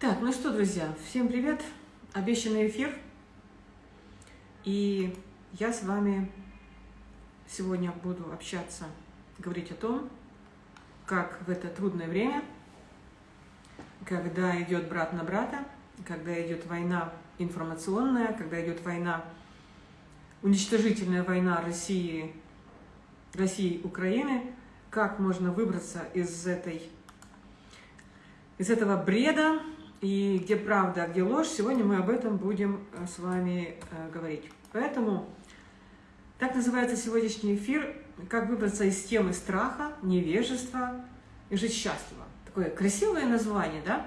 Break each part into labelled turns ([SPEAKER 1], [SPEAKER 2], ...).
[SPEAKER 1] Так, ну что, друзья, всем привет! Обещанный эфир. И я с вами сегодня буду общаться, говорить о том, как в это трудное время, когда идет брат на брата, когда идет война информационная, когда идет война, уничтожительная война России, России Украины, как можно выбраться из этой из этого бреда, и где правда, а где ложь, сегодня мы об этом будем э, с вами э, говорить. Поэтому так называется сегодняшний эфир «Как выбраться из темы страха, невежества и жить счастливо». Такое красивое название, да?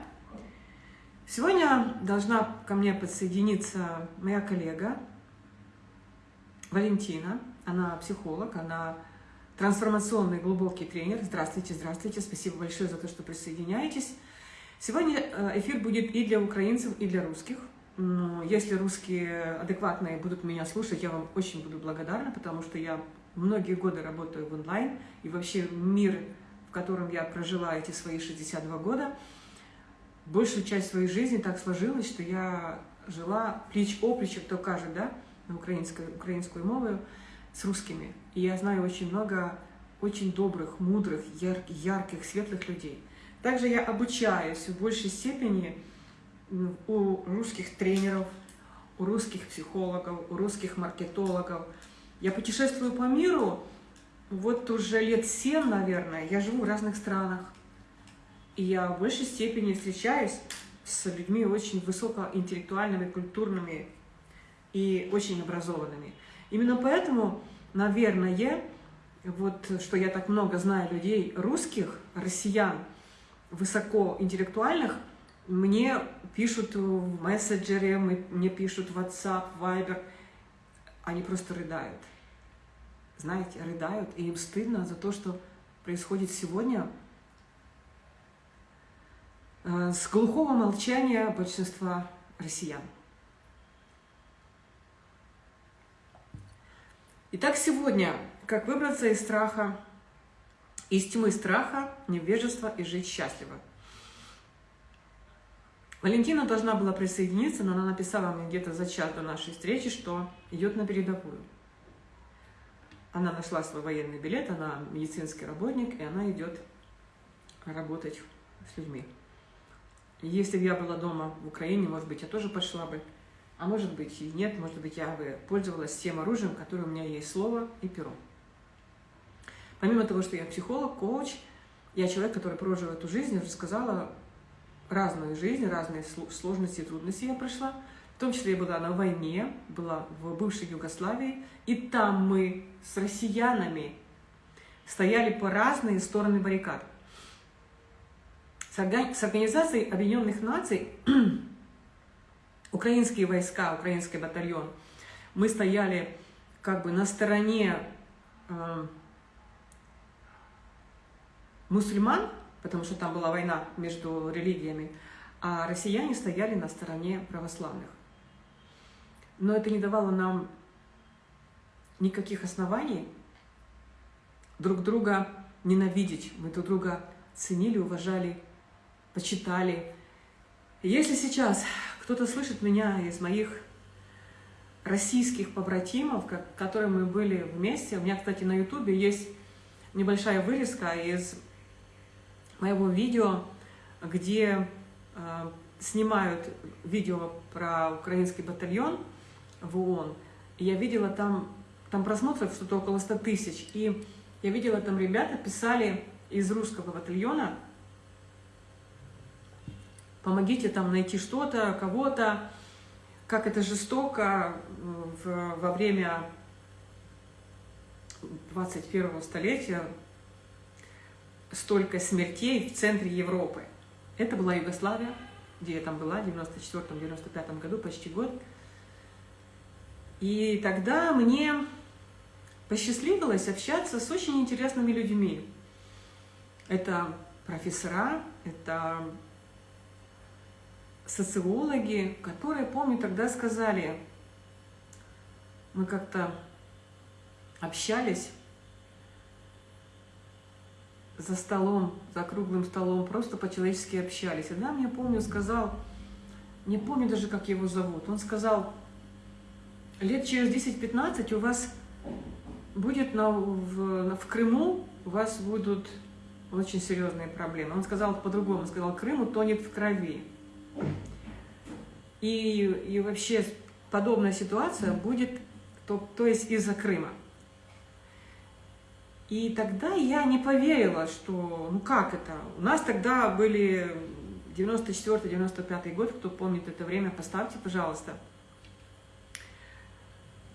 [SPEAKER 1] Сегодня должна ко мне подсоединиться моя коллега Валентина. Она психолог, она трансформационный глубокий тренер. Здравствуйте, здравствуйте. Спасибо большое за то, что присоединяетесь. Сегодня э, эфир будет и для украинцев, и для русских. Если русские адекватные будут меня слушать, я вам очень буду благодарна, потому что я многие годы работаю в онлайн, и вообще мир, в котором я прожила эти свои 62 года, большую часть своей жизни так сложилось, что я жила плеч-оплеч, кто кажет, да, на украинской, украинскую мову, с русскими. И я знаю очень много очень добрых, мудрых, яр, ярких, светлых людей – также я обучаюсь в большей степени у русских тренеров, у русских психологов, у русских маркетологов. Я путешествую по миру, вот уже лет семь, наверное, я живу в разных странах. И я в большей степени встречаюсь с людьми очень высокоинтеллектуальными, культурными и очень образованными. Именно поэтому, наверное, вот что я так много знаю людей русских, россиян, высокоинтеллектуальных мне пишут в мессенджере, мне пишут в WhatsApp, Viber, они просто рыдают. Знаете, рыдают, и им стыдно за то, что происходит сегодня э, с глухого молчания большинства россиян. Итак, сегодня, как выбраться из страха из тьмы страха, невежества и жить счастливо. Валентина должна была присоединиться, но она написала мне где-то за час до нашей встречи, что идет на передовую. Она нашла свой военный билет, она медицинский работник, и она идет работать с людьми. если бы я была дома в Украине, может быть, я тоже пошла бы. А может быть и нет, может быть, я бы пользовалась тем оружием, которое у меня есть, слово и перо. Помимо того, что я психолог, коуч, я человек, который прожил эту жизнь, уже сказала, разную жизнь, разные сложности и трудности я прошла. В том числе я была на войне, была в бывшей Югославии, и там мы с россиянами стояли по разные стороны баррикад. С Организацией Объединенных Наций украинские войска, украинский батальон, мы стояли как бы на стороне э, мусульман, потому что там была война между религиями, а россияне стояли на стороне православных. Но это не давало нам никаких оснований друг друга ненавидеть. Мы друг друга ценили, уважали, почитали. Если сейчас кто-то слышит меня из моих российских побратимов, которые мы были вместе, у меня, кстати, на ютубе есть небольшая вырезка из моего видео, где э, снимают видео про украинский батальон в ООН. И я видела там, там просмотров что-то около 100 тысяч. И я видела там ребята писали из русского батальона, помогите там найти что-то, кого-то, как это жестоко в, во время 21 столетия столько смертей в центре Европы. Это была Югославия, где я там была в 94-95 году, почти год. И тогда мне посчастливилось общаться с очень интересными людьми. Это профессора, это социологи, которые, помню, тогда сказали, мы как-то общались за столом, за круглым столом, просто по-человечески общались. И тогда мне помню, сказал, не помню даже, как его зовут, он сказал, лет через 10-15 у вас будет на, в, в Крыму, у вас будут очень серьезные проблемы. Он сказал по-другому, сказал, Крым утонет в крови. И, и вообще подобная ситуация будет, то, то есть из-за Крыма. И тогда я не поверила, что, ну как это? У нас тогда были 94-95 год, кто помнит это время, поставьте, пожалуйста.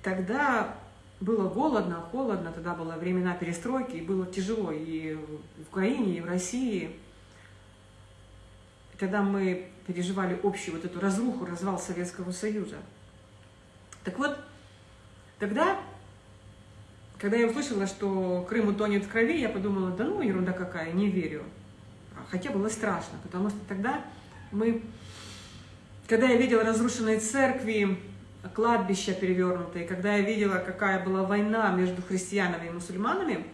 [SPEAKER 1] Тогда было голодно, холодно, тогда было времена перестройки, и было тяжело и в Украине, и в России. Тогда мы переживали общую вот эту разруху, развал Советского Союза. Так вот, тогда, когда я услышала, что Крым утонет в крови, я подумала, да ну, ерунда какая, не верю. Хотя было страшно, потому что тогда мы, когда я видела разрушенные церкви, кладбища перевернутые, когда я видела, какая была война между христианами и мусульманами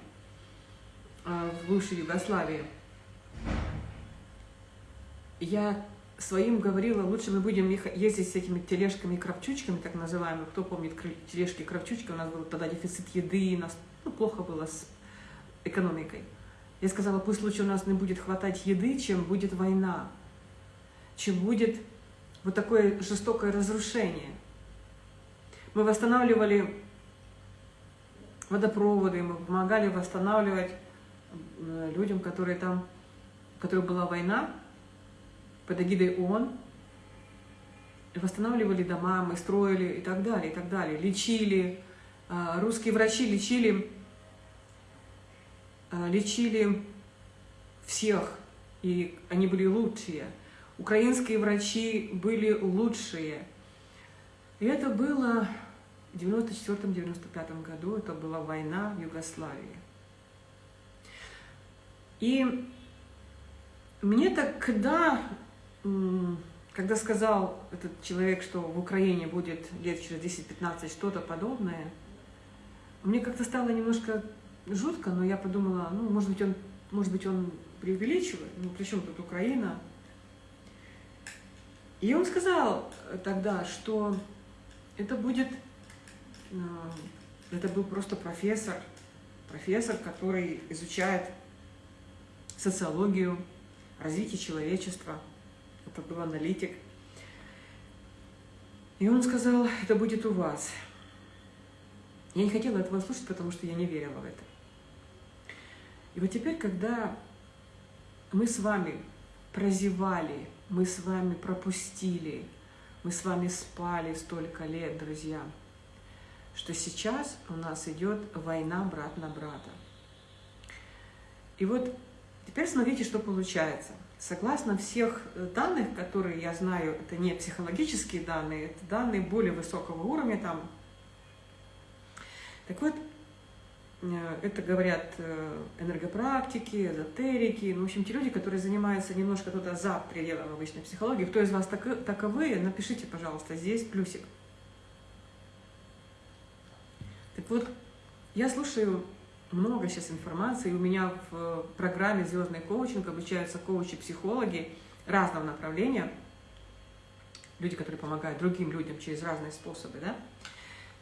[SPEAKER 1] а, в бывшей Югославии, я своим говорила, лучше мы будем ездить с этими тележками кравчучками, так называемыми. Кто помнит тележки кравчучки, у нас был тогда дефицит еды, у нас ну, плохо было с экономикой. Я сказала, пусть лучше у нас не будет хватать еды, чем будет война, чем будет вот такое жестокое разрушение. Мы восстанавливали водопроводы, мы помогали восстанавливать э, людям, которые там, которых была война, под эгидой ООН, восстанавливали дома, мы строили и так далее, и так далее, лечили, э, русские врачи лечили, э, лечили всех, и они были лучшие. Украинские врачи были лучшие. И это было в 94-95 году это была война в Югославии. И мне тогда, когда сказал этот человек, что в Украине будет лет через 10-15 что-то подобное, мне как-то стало немножко жутко, но я подумала, ну, может быть, он, может быть, он преувеличивает, ну, при чем тут Украина? И он сказал тогда, что это будет это был просто профессор, профессор, который изучает социологию, развитие человечества. Это был аналитик. И он сказал, это будет у вас. Я не хотела этого слушать, потому что я не верила в это. И вот теперь, когда мы с вами прозевали, мы с вами пропустили, мы с вами спали столько лет, друзья, что сейчас у нас идет война брат на брата. И вот теперь смотрите, что получается. Согласно всех данных, которые я знаю, это не психологические данные, это данные более высокого уровня там. Так вот, э, это говорят э, энергопрактики, эзотерики, ну, в общем, те люди, которые занимаются немножко туда за пределом обычной психологии. Кто из вас таковые, напишите, пожалуйста, здесь плюсик. Так вот, я слушаю много сейчас информации. У меня в программе «Звездный коучинг» обучаются коучи-психологи разного направления. Люди, которые помогают другим людям через разные способы, да?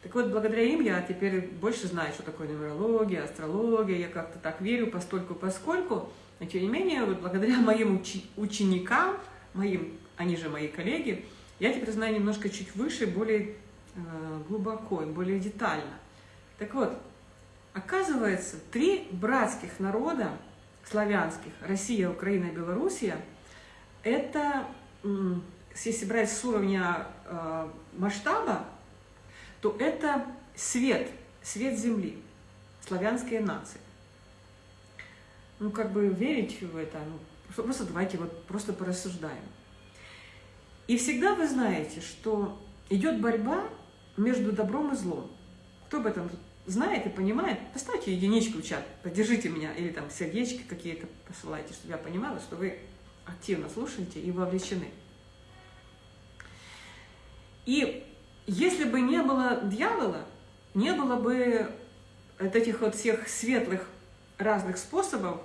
[SPEAKER 1] Так вот, благодаря им я теперь больше знаю, что такое нумерология, астрология. Я как-то так верю постольку поскольку. Но тем не менее, вот благодаря моим учи ученикам, моим, они же мои коллеги, я теперь знаю немножко чуть выше, более э, глубоко и более детально. Так вот, оказывается, три братских народа славянских, Россия, Украина и Белоруссия, это, если брать с уровня э, масштаба, то это свет, свет Земли, славянские нации. Ну, как бы верить в это, ну, просто давайте вот просто порассуждаем. И всегда вы знаете, что идет борьба между добром и злом. Кто об этом знает и понимает, поставьте единичку в чат, поддержите меня, или там сердечки какие-то посылайте, чтобы я понимала, что вы активно слушаете и вовлечены. И если бы не было дьявола, не было бы вот этих вот всех светлых разных способов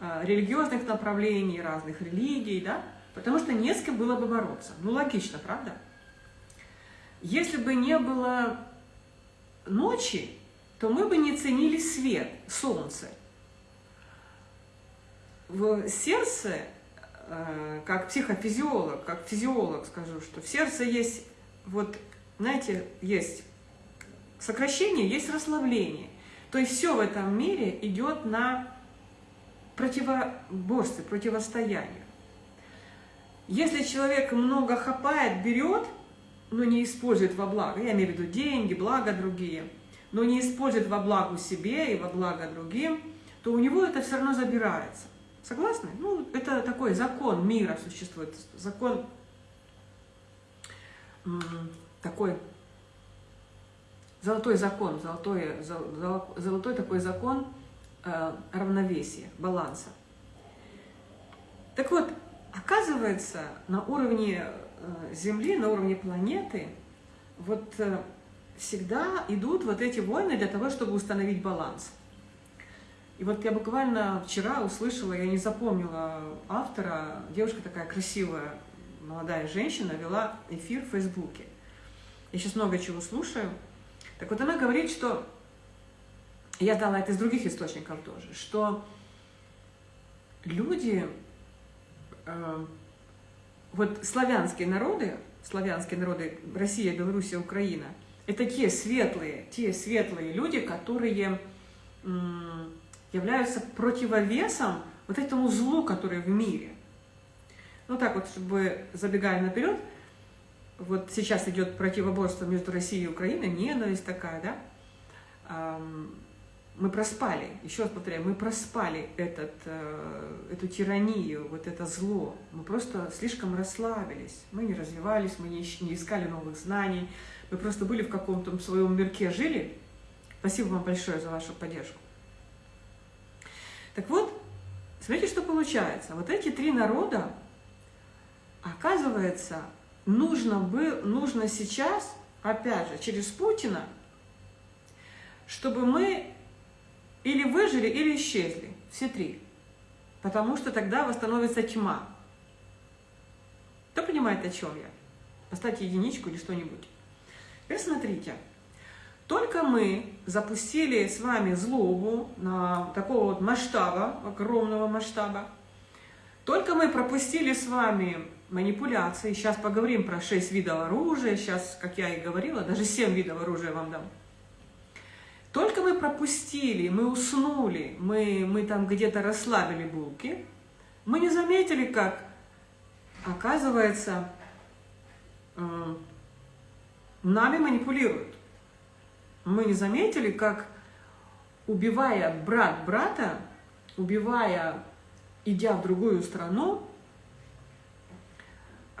[SPEAKER 1] э, религиозных направлений, разных религий, да, потому что не с кем было бы бороться. Ну, логично, правда? Если бы не было ночи, то мы бы не ценили свет, солнце. В сердце, э, как психофизиолог, как физиолог скажу, что в сердце есть, вот, знаете, есть сокращение, есть расслабление. То есть все в этом мире идет на противоборстве, противостояние. Если человек много хапает, берет, но не использует во благо, я имею в виду деньги, благо другие, но не использует во благо себе и во благо другим, то у него это все равно забирается. Согласны? Ну, это такой закон мира существует, закон такой, золотой закон, золотой, золотой такой закон э, равновесия, баланса. Так вот, Оказывается, на уровне Земли, на уровне планеты, вот э, всегда идут вот эти войны для того, чтобы установить баланс. И вот я буквально вчера услышала, я не запомнила автора, девушка такая красивая, молодая женщина, вела эфир в Фейсбуке. Я сейчас много чего слушаю. Так вот она говорит, что, я дала это из других источников тоже, что люди Эм, вот славянские народы, славянские народы, Россия, Белоруссия, Украина, это те светлые, те светлые люди, которые являются противовесом вот этому злу, которое в мире. Ну так вот, чтобы забегая наперед, вот сейчас идет противоборство между Россией и Украиной, ненависть такая, да, мы проспали, еще раз повторяю, мы проспали этот, э, эту тиранию, вот это зло. Мы просто слишком расслабились, мы не развивались, мы не, не искали новых знаний, мы просто были в каком-то своем мирке, жили. Спасибо вам большое за вашу поддержку. Так вот, смотрите, что получается. Вот эти три народа, оказывается, нужно, бы, нужно сейчас, опять же, через Путина, чтобы мы или выжили, или исчезли. Все три. Потому что тогда восстановится тьма. Кто понимает, о чем я? Поставьте единичку или что-нибудь. Теперь смотрите. Только мы запустили с вами злобу на такого вот масштаба, огромного масштаба, только мы пропустили с вами манипуляции, сейчас поговорим про 6 видов оружия, сейчас, как я и говорила, даже 7 видов оружия вам дам. Только мы пропустили, мы уснули, мы, мы там где-то расслабили булки, мы не заметили, как, оказывается, э, нами манипулируют. Мы не заметили, как, убивая брат брата, убивая, идя в другую страну,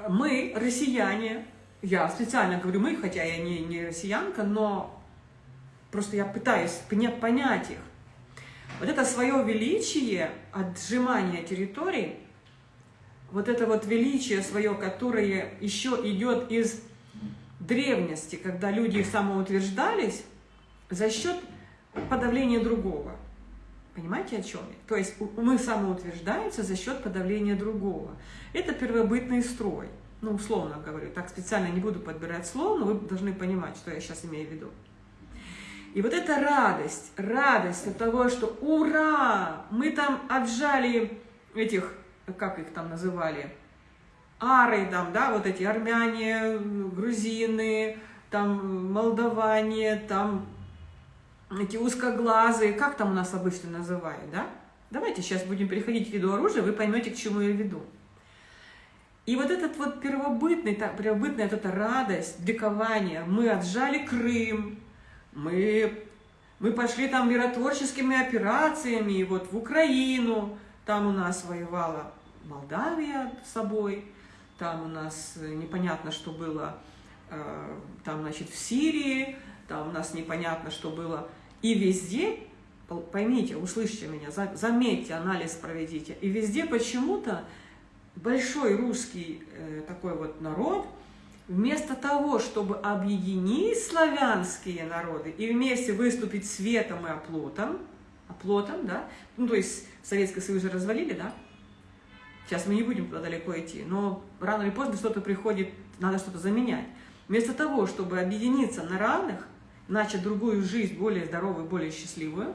[SPEAKER 1] мы, россияне, я специально говорю мы, хотя я не, не россиянка, но Просто я пытаюсь понять их. Вот это свое величие, отжимание территорий, вот это вот величие свое, которое еще идет из древности, когда люди самоутверждались за счет подавления другого. Понимаете, о чем я? То есть мы самоутверждаемся за счет подавления другого. Это первобытный строй. Ну, условно говорю, так специально не буду подбирать слово, но вы должны понимать, что я сейчас имею в виду. И вот эта радость, радость от того, что ура, мы там отжали этих, как их там называли, ары там, да, вот эти армяне, грузины, там молдаване, там эти узкоглазые, как там у нас обычно называют, да? Давайте сейчас будем переходить к виду оружия, вы поймете, к чему я веду. И вот этот вот первобытный, первобытная вот эта радость, ликование, мы отжали Крым, мы, мы пошли там миротворческими операциями, вот в Украину, там у нас воевала Молдавия с собой, там у нас непонятно, что было, э, там, значит, в Сирии, там у нас непонятно, что было. И везде, поймите, услышьте меня, заметьте, анализ проведите, и везде почему-то большой русский э, такой вот народ – Вместо того, чтобы объединить славянские народы и вместе выступить светом и оплотом, оплотом, да, ну, то есть Советский Союз развалили, да, сейчас мы не будем туда далеко идти, но рано или поздно что-то приходит, надо что-то заменять. Вместо того, чтобы объединиться на равных, начать другую жизнь, более здоровую, более счастливую,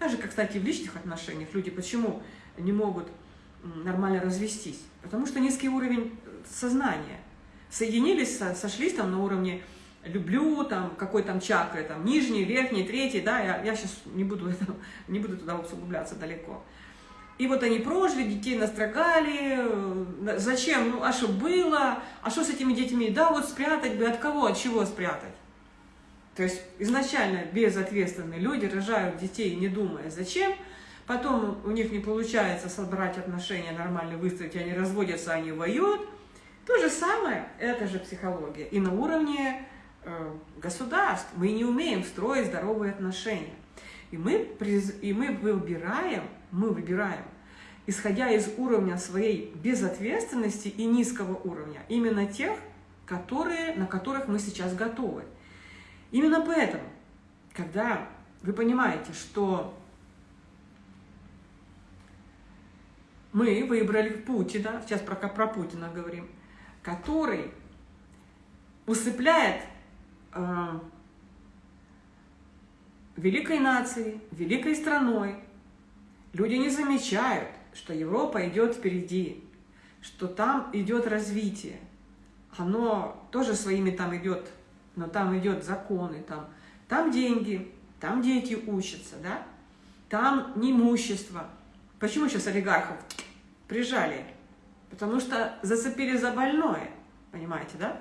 [SPEAKER 1] так же, как, кстати, в личных отношениях люди почему не могут нормально развестись? Потому что низкий уровень сознания. Соединились, сошлись там на уровне люблю, там, какой там чакры, там, нижний, верхний, третий, да, я, я сейчас не буду, это, не буду туда углубляться далеко. И вот они прожили, детей настрогали, э, зачем, ну, а что было, а что с этими детьми, да, вот спрятать бы, от кого, от чего спрятать. То есть изначально безответственные люди рожают детей, не думая, зачем, потом у них не получается собрать отношения нормально выстроить, они разводятся, они воюют. То же самое, это же психология. И на уровне Э, государств. Мы не умеем строить здоровые отношения. И мы, и мы выбираем, мы выбираем, исходя из уровня своей безответственности и низкого уровня, именно тех, которые, на которых мы сейчас готовы. Именно поэтому, когда вы понимаете, что мы выбрали Путина, сейчас про, про Путина говорим, который усыпляет э, великой нацией, великой страной. Люди не замечают, что Европа идет впереди, что там идет развитие. Оно тоже своими там идет, но там идет законы, там, там деньги, там дети учатся, да? там неимущество. Почему сейчас олигархов прижали? Потому что зацепили за больное, понимаете, да?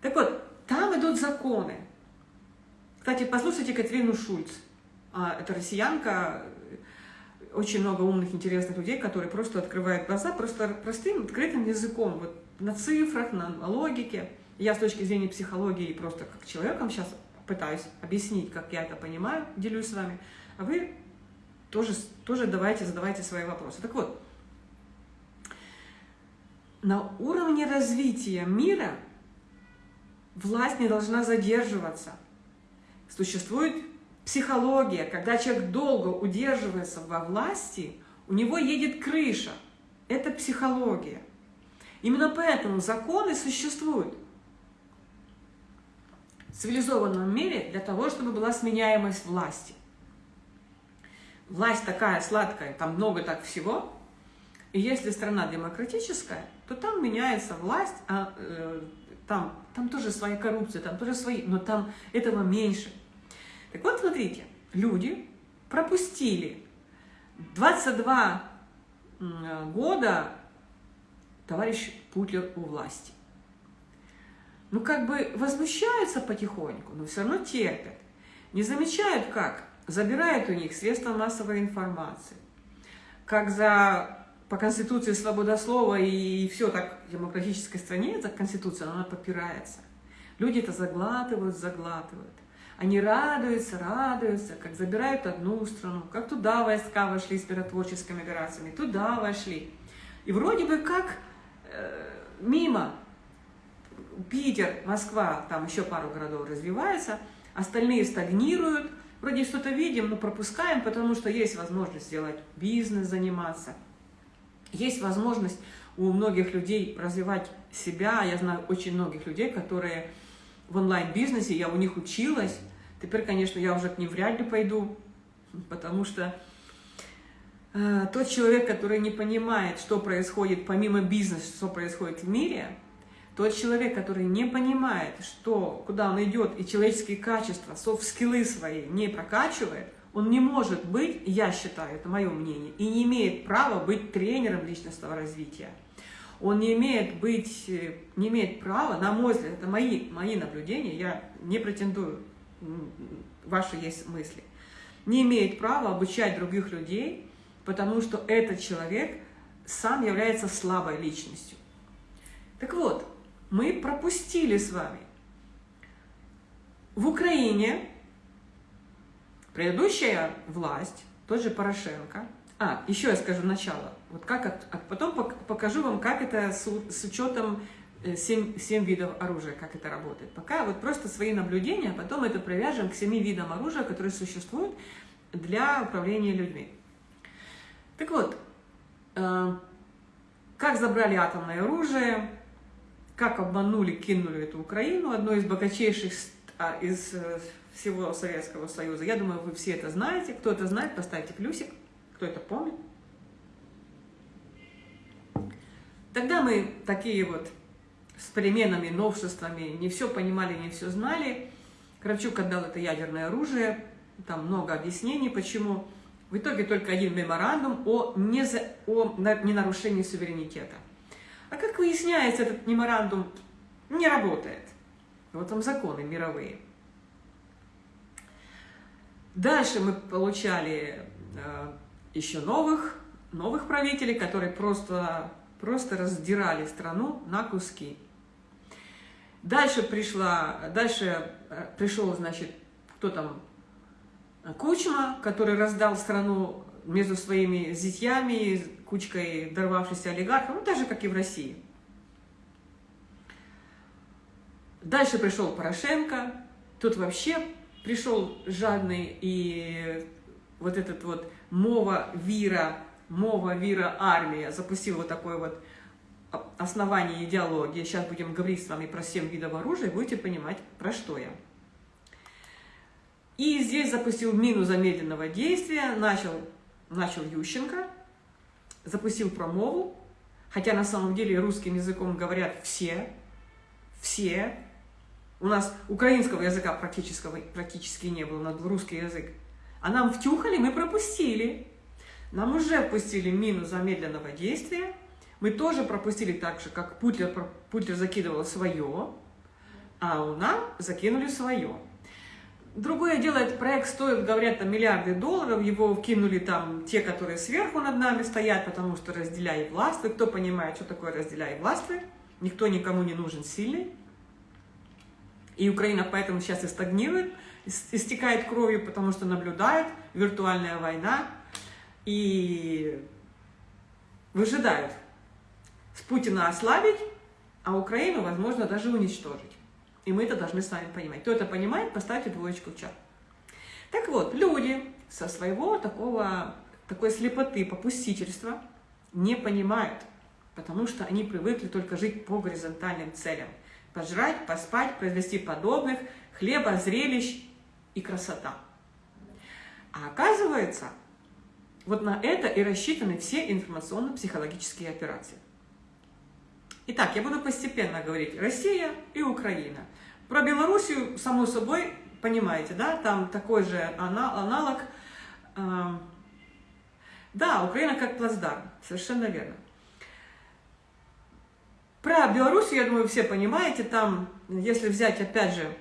[SPEAKER 1] Так вот, там идут законы. Кстати, послушайте Катерину Шульц. А, это россиянка, очень много умных, интересных людей, которые просто открывают глаза просто простым, открытым языком, вот на цифрах, на, логике. Я с точки зрения психологии просто как человеком сейчас пытаюсь объяснить, как я это понимаю, делюсь с вами. А вы тоже, тоже давайте, задавайте свои вопросы. Так вот, на уровне развития мира – власть не должна задерживаться. Существует психология, когда человек долго удерживается во власти, у него едет крыша. Это психология. Именно поэтому законы существуют в цивилизованном мире для того, чтобы была сменяемость власти. Власть такая сладкая, там много так всего. И если страна демократическая, то там меняется власть, а э, там, там тоже своя коррупция, там тоже свои, но там этого меньше. Так вот, смотрите, люди пропустили 22 года товарищ Путлер у власти. Ну, как бы возмущаются потихоньку, но все равно терпят. Не замечают, как забирают у них средства массовой информации, как за по Конституции свобода слова и все так в демократической стране, эта Конституция, она попирается. Люди это заглатывают, заглатывают. Они радуются, радуются, как забирают одну страну, как туда войска вошли с миротворческими операциями, туда вошли. И вроде бы как э, мимо Питер, Москва, там еще пару городов развивается, остальные стагнируют, вроде что-то видим, но пропускаем, потому что есть возможность сделать бизнес, заниматься – есть возможность у многих людей развивать себя. Я знаю очень многих людей, которые в онлайн-бизнесе, я у них училась. Теперь, конечно, я уже к ним вряд ли пойду, потому что э, тот человек, который не понимает, что происходит помимо бизнеса, что происходит в мире, тот человек, который не понимает, что, куда он идет, и человеческие качества, софт-скиллы свои не прокачивает, он не может быть, я считаю, это мое мнение, и не имеет права быть тренером личностного развития. Он не имеет быть, не имеет права, на мой взгляд, это мои, мои наблюдения, я не претендую, ваши есть мысли, не имеет права обучать других людей, потому что этот человек сам является слабой личностью. Так вот, мы пропустили с вами в Украине Предыдущая власть, тот же Порошенко, а, еще я скажу начало, вот как, а потом покажу вам, как это с, с учетом 7, э, 7 видов оружия, как это работает. Пока вот просто свои наблюдения, а потом это привяжем к 7 видам оружия, которые существуют, для управления людьми. Так вот, э, как забрали атомное оружие, как обманули, кинули эту Украину, одно из богатейших а, из э, всего Советского Союза. Я думаю, вы все это знаете. Кто это знает, поставьте плюсик. Кто это помнит. Тогда мы такие вот с переменами, новшествами, не все понимали, не все знали. Кравчук отдал это ядерное оружие, там много объяснений, почему. В итоге только один меморандум о, не за, о ненарушении суверенитета. А как выясняется, этот меморандум не работает. Вот там законы мировые. Дальше мы получали э, еще новых, новых правителей, которые просто, просто раздирали страну на куски. Дальше пришла, дальше э, пришел, значит, кто там, Кучма, который раздал страну между своими зятьями, кучкой дорвавшихся олигархов, ну, так же, как и в России. Дальше пришел Порошенко, тут вообще пришел жадный и вот этот вот мова вира, мова вира армия запустил вот такой вот основание идеологии. Сейчас будем говорить с вами про 7 видов оружия, будете понимать, про что я. И здесь запустил мину замедленного действия, начал, начал Ющенко, запустил промову, хотя на самом деле русским языком говорят все, все. У нас украинского языка практически, практически не было, на русский язык. А нам втюхали, мы пропустили. Нам уже пустили мину замедленного действия. Мы тоже пропустили так же, как Путлер, Путлер закидывал свое, а у нас закинули свое. Другое дело, этот проект стоит, говорят, там миллиарды долларов, его кинули там те, которые сверху над нами стоят, потому что разделяй властвы. Кто понимает, что такое разделяй властвы? Никто никому не нужен сильный. И Украина поэтому сейчас и стагнирует, истекает кровью, потому что наблюдает виртуальная война и выжидают с Путина ослабить, а Украину, возможно, даже уничтожить. И мы это должны с вами понимать. Кто это понимает, поставьте двоечку в чат. Так вот, люди со своего такого, такой слепоты, попустительства не понимают, потому что они привыкли только жить по горизонтальным целям. Пожрать, поспать, произвести подобных, хлеба, зрелищ и красота. А оказывается, вот на это и рассчитаны все информационно-психологические операции. Итак, я буду постепенно говорить Россия и Украина. Про Белоруссию, само собой, понимаете, да, там такой же аналог. Эм, да, Украина как плацдарм, совершенно верно. Про Белоруссию, я думаю, все понимаете, там, если взять, опять же,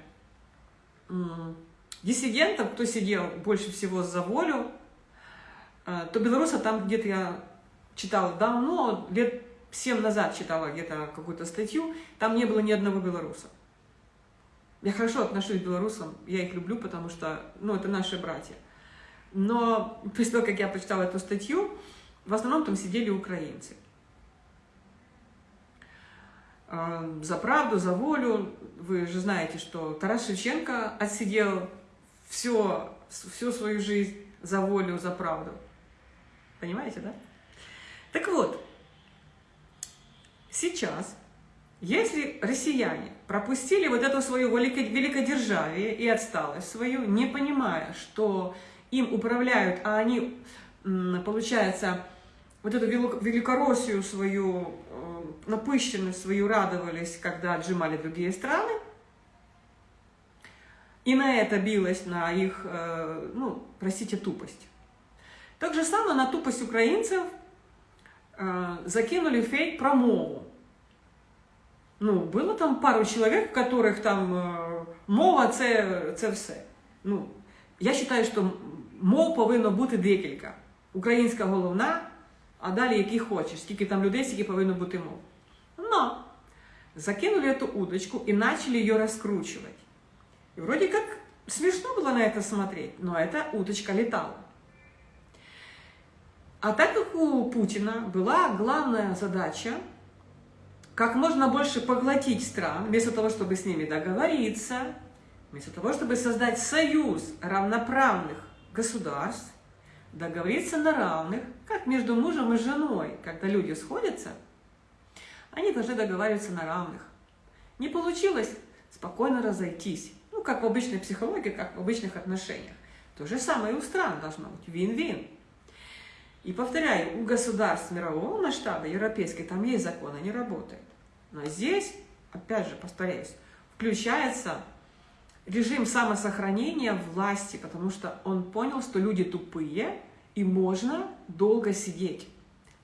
[SPEAKER 1] диссидентов, кто сидел больше всего за волю, э, то белоруса там где-то я читала давно, лет 7 назад читала где-то какую-то статью, там не было ни одного белоруса. Я хорошо отношусь к белорусам, я их люблю, потому что, ну, это наши братья. Но после того, как я прочитала эту статью, в основном там сидели украинцы. А, за правду, за волю. Вы же знаете, что Тарас Шевченко отсидел все, всю свою жизнь за волю, за правду. Понимаете, да? Так вот, Сейчас, если россияне пропустили вот эту свою великодержавие и отсталость свою, не понимая, что им управляют, а они, получается, вот эту великороссию свою, э, напыщенность свою радовались, когда отжимали другие страны, и на это билась на их, э, ну, простите, тупость. Так же самое на тупость украинцев Э, закинули фейк про мову. Ну, было там пару чоловік, у которых там э, мова це, це все. Ну, Я вважаю, що мов повинно бути декілька. Українська головна, а далі які хочеш, скільки там людей, скільки повинно бути мов. Но закинули эту удочку и начали ее раскручивать. И вроде как смешно было на это смотреть, но эта удочка летала. А так как у Путина была главная задача как можно больше поглотить стран, вместо того, чтобы с ними договориться, вместо того, чтобы создать союз равноправных государств договориться на равных, как между мужем и женой, когда люди сходятся, они должны договариваться на равных. Не получилось, спокойно разойтись. Ну, как в обычной психологии, как в обычных отношениях. То же самое и у стран должно быть. Вин-вин. И повторяю, у государств мирового масштаба, европейской, там есть закон, они работают. Но здесь, опять же, повторяюсь, включается режим самосохранения власти, потому что он понял, что люди тупые, и можно долго сидеть.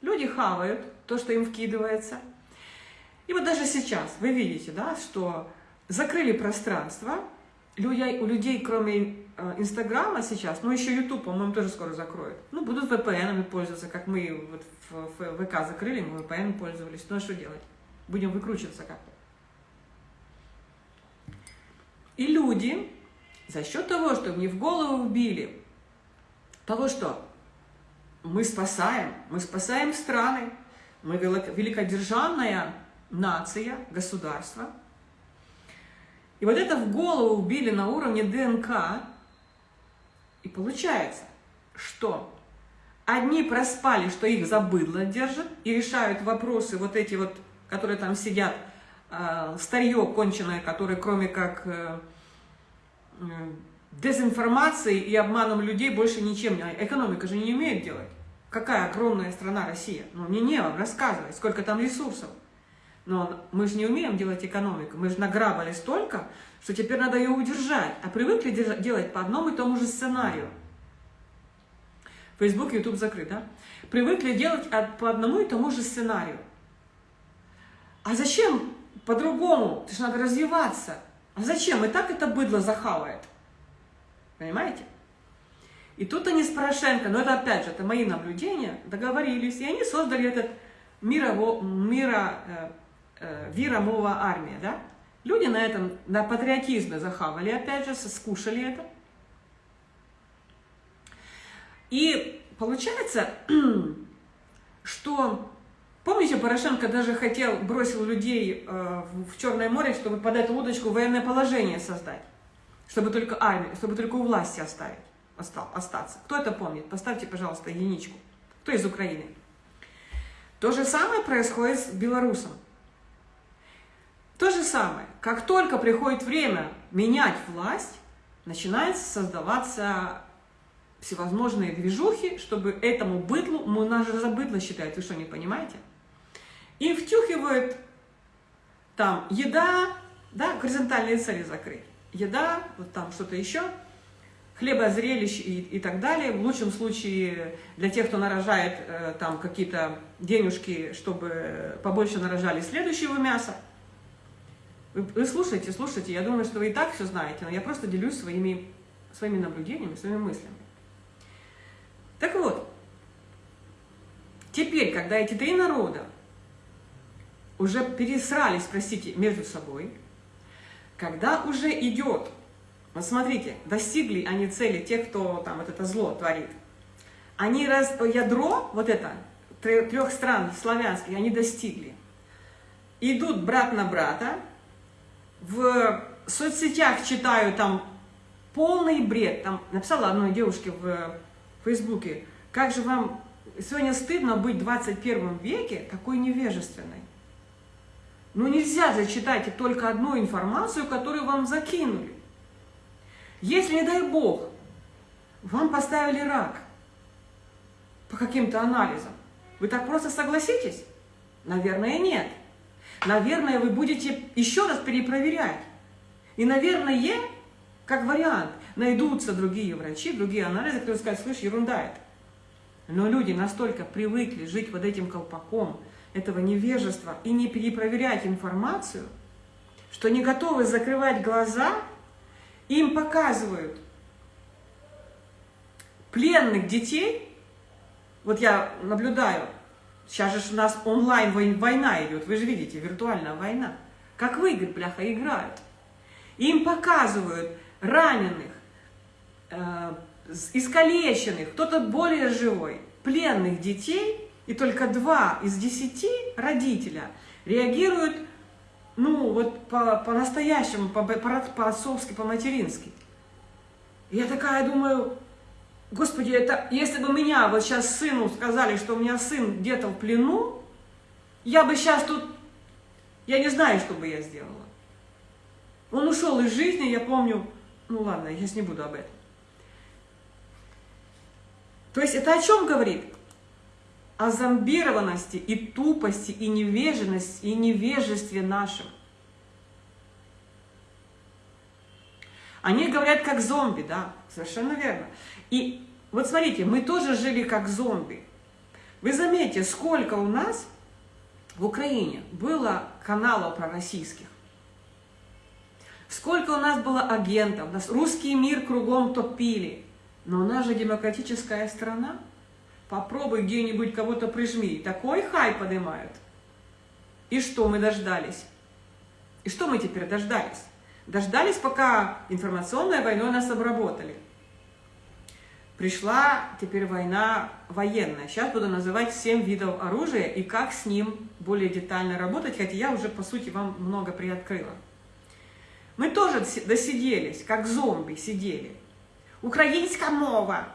[SPEAKER 1] Люди хавают то, что им вкидывается. И вот даже сейчас вы видите, да, что закрыли пространство, у людей, кроме э, Инстаграма сейчас, ну еще Ютуб, по-моему, тоже скоро закроют. Ну, будут VPN пользоваться, как мы вот в, ВК закрыли, мы VPN пользовались. Ну, а что делать? Будем выкручиваться как-то. И люди за счет того, что мне в голову вбили, того, что мы спасаем, мы спасаем страны, мы великодержавная нация, государство. И вот это в голову вбили на уровне ДНК, и получается, что одни проспали, что их забыдло держат, и решают вопросы вот эти вот, которые там сидят, э, старье конченое, которое кроме как э, дезинформацией и обманом людей больше ничем не... Экономика же не умеет делать. Какая огромная страна Россия. Ну, мне не вам рассказывать, сколько там ресурсов. Но мы же не умеем делать экономику. Мы же награбали столько, что теперь надо ее удержать. А привыкли делать по одному и тому же сценарию. Facebook, YouTube закрыт, да? Привыкли делать по одному и тому же сценарию. А зачем по-другому? Это же надо развиваться. А зачем? И так это быдло захавает. Понимаете? И тут они с Порошенко, но это опять же, это мои наблюдения, договорились, и они создали этот мирово, мира, э, виромова армия, да? Люди на этом, на патриотизме захавали, опять же, скушали это. И получается, что Помните, Порошенко даже хотел, бросил людей э, в Черное море, чтобы под эту удочку военное положение создать, чтобы только армию, чтобы только у власти оставить, остал, остаться. Кто это помнит? Поставьте, пожалуйста, единичку. Кто из Украины? То же самое происходит с белорусом. То же самое. Как только приходит время менять власть, начинает создаваться всевозможные движухи, чтобы этому быдлу, мы нас же за быдло считают, вы что, не понимаете? и втюхивают там еда, да, горизонтальные цели закрыть, еда, вот там что-то еще, хлебозрелищ и, и так далее. В лучшем случае для тех, кто нарожает э, там какие-то денежки, чтобы побольше нарожали следующего мяса. Вы, вы слушайте, слушайте, я думаю, что вы и так все знаете, но я просто делюсь своими, своими наблюдениями, своими мыслями. Так вот, теперь, когда эти три народа уже пересрались, простите, между собой, когда уже идет, вот смотрите, достигли они цели, те, кто там вот это зло творит, они раз, ядро, вот это, трех стран славянских, они достигли. Идут брат на брата, в соцсетях читаю там полный бред, там написала одной девушке в Фейсбуке, как же вам сегодня стыдно быть в 21 веке такой невежественной. Но нельзя же читать только одну информацию, которую вам закинули. Если, не дай бог, вам поставили рак по каким-то анализам, вы так просто согласитесь? Наверное, нет. Наверное, вы будете еще раз перепроверять. И, наверное, как вариант, найдутся другие врачи, другие анализы, которые скажут, слышь, ерунда это. Но люди настолько привыкли жить под этим колпаком, этого невежества и не перепроверять информацию, что не готовы закрывать глаза, им показывают пленных детей. Вот я наблюдаю, сейчас же у нас онлайн война идет, вы же видите, виртуальная война. Как в игры, бляха, играют. Им показывают раненых, э, искалеченных, кто-то более живой, пленных детей – и только два из десяти родителя реагируют, ну, вот по-настоящему, по, по, по-отцовски, по-матерински. Я такая думаю, Господи, это если бы меня вот сейчас сыну сказали, что у меня сын где-то в плену, я бы сейчас тут, я не знаю, что бы я сделала. Он ушел из жизни, я помню, ну ладно, я сейчас не буду об этом. То есть это о чем говорит? О зомбированности и тупости, и невежности, и невежестве нашем. Они говорят как зомби, да, совершенно верно. И вот смотрите, мы тоже жили как зомби. Вы заметите, сколько у нас в Украине было каналов пророссийских. Сколько у нас было агентов, нас русский мир кругом топили. Но у нас же демократическая страна. Попробуй где-нибудь кого-то прижми. Такой хай поднимают. И что мы дождались? И что мы теперь дождались? Дождались, пока информационной войной нас обработали. Пришла теперь война военная. Сейчас буду называть 7 видов оружия и как с ним более детально работать, хотя я уже, по сути, вам много приоткрыла. Мы тоже досиделись, как зомби сидели. Украинская мова.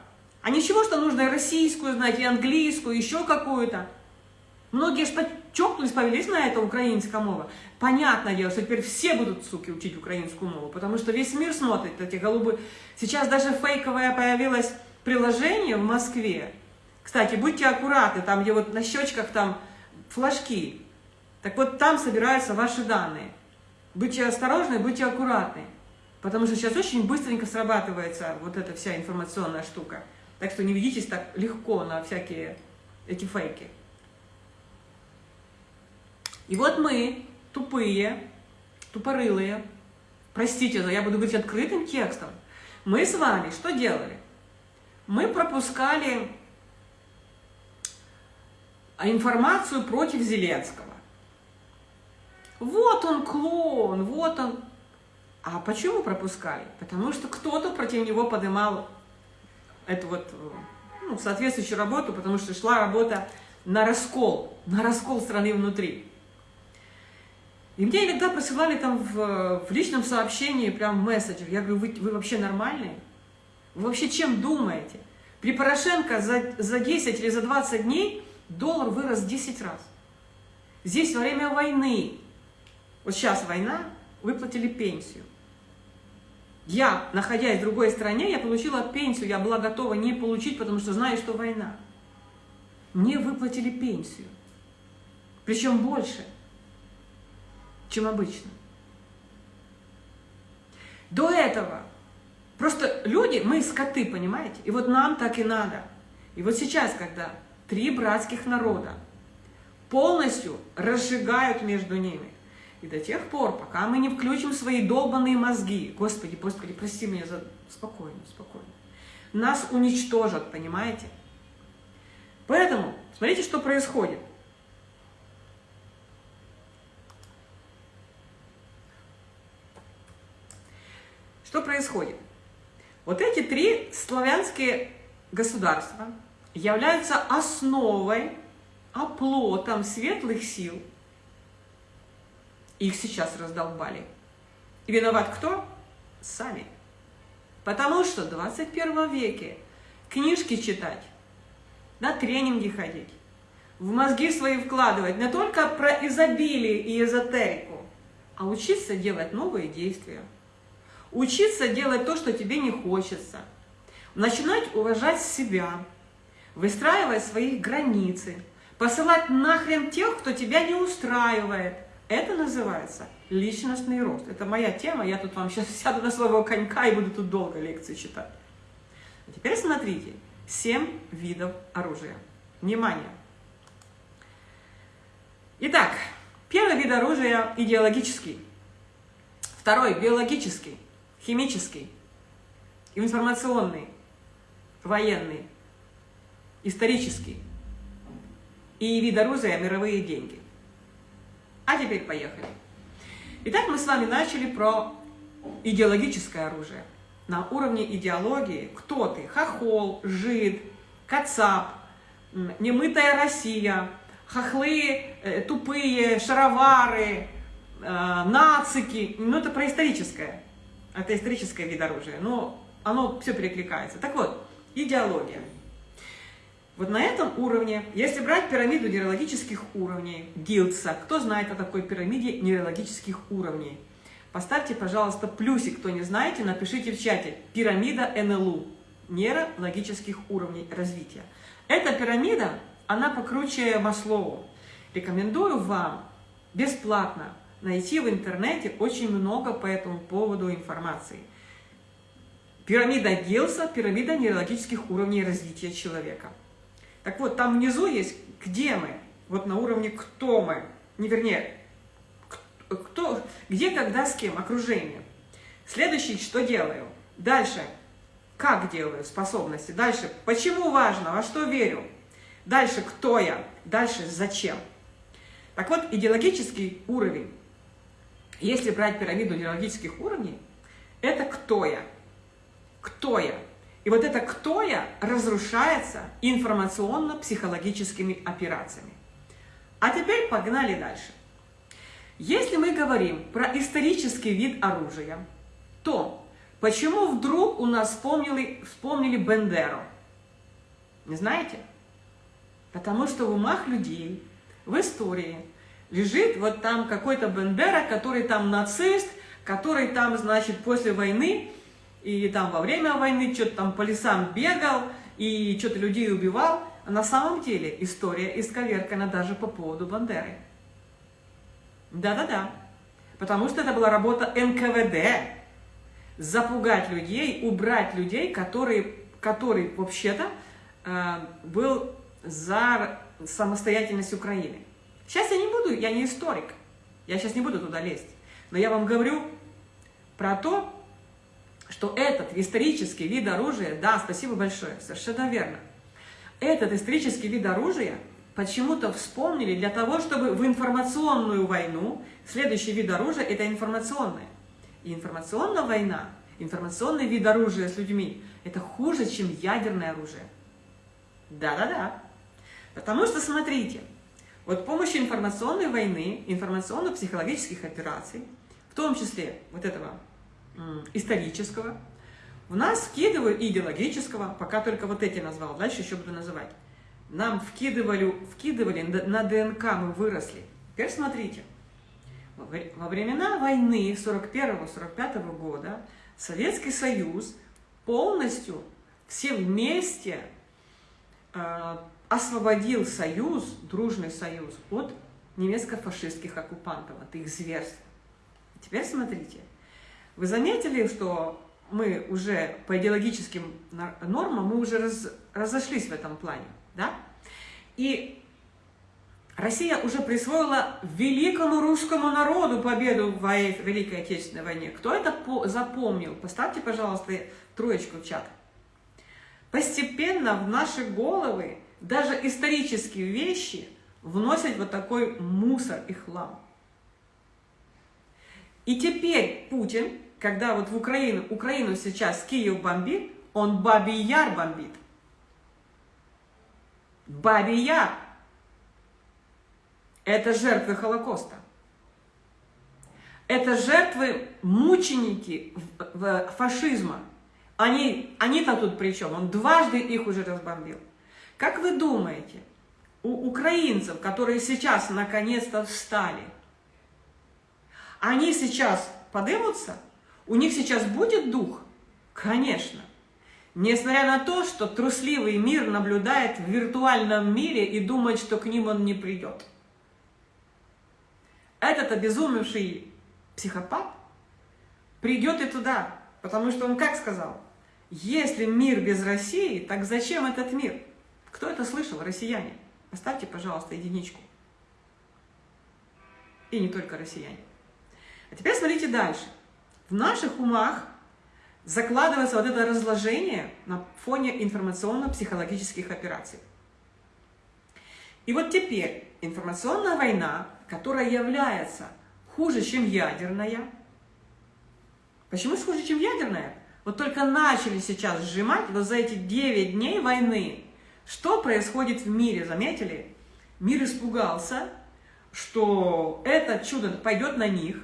[SPEAKER 1] А ничего, что нужно и российскую знать, и английскую, еще какую-то. Многие ж чокнулись, повелись на это украинская мова. Понятное дело, что теперь все будут, суки, учить украинскую мову, потому что весь мир смотрит эти голубые. Сейчас даже фейковое появилось приложение в Москве. Кстати, будьте аккуратны, там где вот на щечках там флажки. Так вот там собираются ваши данные. Будьте осторожны, будьте аккуратны. Потому что сейчас очень быстренько срабатывается вот эта вся информационная штука. Так что не ведитесь так легко на всякие эти фейки. И вот мы, тупые, тупорылые, простите, но я буду говорить открытым текстом, мы с вами что делали? Мы пропускали информацию против Зеленского. Вот он клон, вот он. А почему пропускали? Потому что кто-то против него поднимал эту вот ну, соответствующую работу, потому что шла работа на раскол, на раскол страны внутри. И мне иногда присылали там в, в личном сообщении, прям месседжер. Я говорю, вы, вы вообще нормальные? Вы вообще чем думаете? При Порошенко за, за 10 или за 20 дней доллар вырос 10 раз. Здесь во время войны, вот сейчас война, выплатили пенсию. Я, находясь в другой стране, я получила пенсию, я была готова не получить, потому что знаю, что война. Мне выплатили пенсию. Причем больше чем обычно. До этого просто люди, мы скоты, понимаете? И вот нам так и надо. И вот сейчас, когда три братских народа полностью разжигают между ними, и до тех пор, пока мы не включим свои долбанные мозги, Господи, Господи, прости меня за... Спокойно, спокойно. Нас уничтожат, понимаете? Поэтому, смотрите, что происходит. Что происходит? Вот эти три славянские государства являются основой, оплотом светлых сил. Их сейчас раздолбали. И виноват кто? Сами. Потому что в 21 веке книжки читать, на тренинги ходить, в мозги свои вкладывать не только про изобилие и эзотерику, а учиться делать новые действия. Учиться делать то, что тебе не хочется. Начинать уважать себя. Выстраивать свои границы. Посылать нахрен тех, кто тебя не устраивает. Это называется личностный рост. Это моя тема, я тут вам сейчас сяду на своего конька и буду тут долго лекции читать. А теперь смотрите, 7 видов оружия. Внимание! Итак, первый вид оружия идеологический, второй биологический, химический, информационный, военный, исторический и вид оружия мировые деньги. А теперь поехали. Итак, мы с вами начали про идеологическое оружие. На уровне идеологии кто ты? Хохол, жид, кацап, немытая Россия, хохлы, э, тупые, шаровары, э, нацики. Ну, это про историческое. Это историческое вид оружия, но оно все перекликается. Так вот, идеология. Вот на этом уровне, если брать пирамиду нейрологических уровней, Гилдса, кто знает о такой пирамиде нейрологических уровней? Поставьте, пожалуйста, плюсик, кто не знаете, напишите в чате. Пирамида НЛУ, нейрологических уровней развития. Эта пирамида, она покруче Маслоу. Рекомендую вам бесплатно найти в интернете очень много по этому поводу информации. Пирамида Гилса, пирамида нейрологических уровней развития человека. Так вот, там внизу есть «Где мы?», вот на уровне «Кто мы?», не вернее, кто, где, когда, с кем, окружение. Следующий, что делаю. Дальше, как делаю, способности. Дальше, почему важно, во что верю. Дальше, кто я. Дальше, зачем. Так вот, идеологический уровень, если брать пирамиду идеологических уровней, это кто я. Кто я. И вот это «кто я» разрушается информационно-психологическими операциями. А теперь погнали дальше. Если мы говорим про исторический вид оружия, то почему вдруг у нас вспомнили, вспомнили Бендеру? Не знаете? Потому что в умах людей, в истории, лежит вот там какой-то Бендера, который там нацист, который там, значит, после войны и там во время войны что-то там по лесам бегал и что-то людей убивал. А на самом деле история исковеркана даже по поводу Бандеры. Да-да-да. Потому что это была работа НКВД. Запугать людей, убрать людей, которые, который вообще-то э, был за самостоятельность Украины. Сейчас я не буду, я не историк, я сейчас не буду туда лезть. Но я вам говорю про то, что этот исторический вид оружия, да, спасибо большое, совершенно верно, этот исторический вид оружия почему-то вспомнили для того, чтобы в информационную войну, следующий вид оружия – это информационная. И информационная война, информационный вид оружия с людьми – это хуже, чем ядерное оружие. Да-да-да. Потому что, смотрите, вот помощью информационной войны, информационно-психологических операций, в том числе вот этого исторического, в нас вкидывают идеологического, пока только вот эти назвал, дальше еще буду называть. Нам вкидывали, вкидывали на ДНК, мы выросли. Теперь смотрите, во времена войны 41-45 года Советский Союз полностью все вместе э, освободил Союз, дружный Союз, от немецко-фашистских оккупантов, от их зверств. Теперь смотрите, вы заметили, что мы уже по идеологическим нормам, мы уже раз, разошлись в этом плане, да? И Россия уже присвоила великому русскому народу победу в Великой Отечественной войне. Кто это запомнил? Поставьте, пожалуйста, троечку в чат. Постепенно в наши головы даже исторические вещи вносят вот такой мусор и хлам. И теперь Путин когда вот в Украину, Украину сейчас Киев бомбит, он Бабий Яр бомбит. Бабий Яр. Это жертвы Холокоста. Это жертвы мученики фашизма. Они, они-то тут при чем? Он дважды их уже разбомбил. Как вы думаете, у украинцев, которые сейчас наконец-то встали, они сейчас подымутся? У них сейчас будет дух? Конечно. Несмотря на то, что трусливый мир наблюдает в виртуальном мире и думает, что к ним он не придет. Этот обезумевший психопат придет и туда, потому что он как сказал? Если мир без России, так зачем этот мир? Кто это слышал, россияне? Поставьте, пожалуйста, единичку. И не только россияне. А теперь смотрите дальше в наших умах закладывается вот это разложение на фоне информационно-психологических операций. И вот теперь информационная война, которая является хуже, чем ядерная. Почему хуже, чем ядерная? Вот только начали сейчас сжимать вот за эти 9 дней войны. Что происходит в мире, заметили? Мир испугался, что это чудо пойдет на них,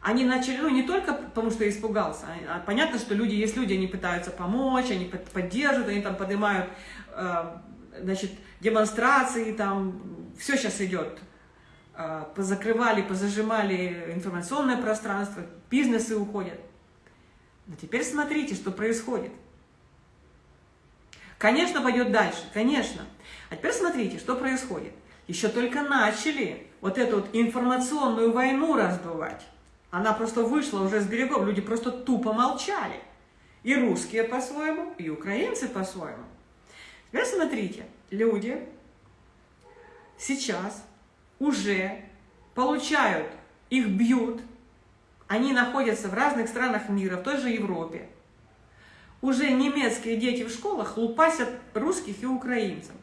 [SPEAKER 1] Они начали, ну, не только потому, что испугался, а, а понятно, что люди, есть люди, они пытаются помочь, они поддерживают, они там поднимают, э, значит, демонстрации, там, все сейчас идет. Э, позакрывали, позажимали информационное пространство, бизнесы уходят. Но теперь смотрите, что происходит. Конечно, пойдет дальше, конечно. А теперь смотрите, что происходит. Еще только начали вот эту вот информационную войну раздувать. Она просто вышла уже с берегов, люди просто тупо молчали. И русские по-своему, и украинцы по-своему. Теперь смотрите, люди сейчас уже получают, их бьют, они находятся в разных странах мира, в той же Европе. Уже немецкие дети в школах лупасят русских и украинцев.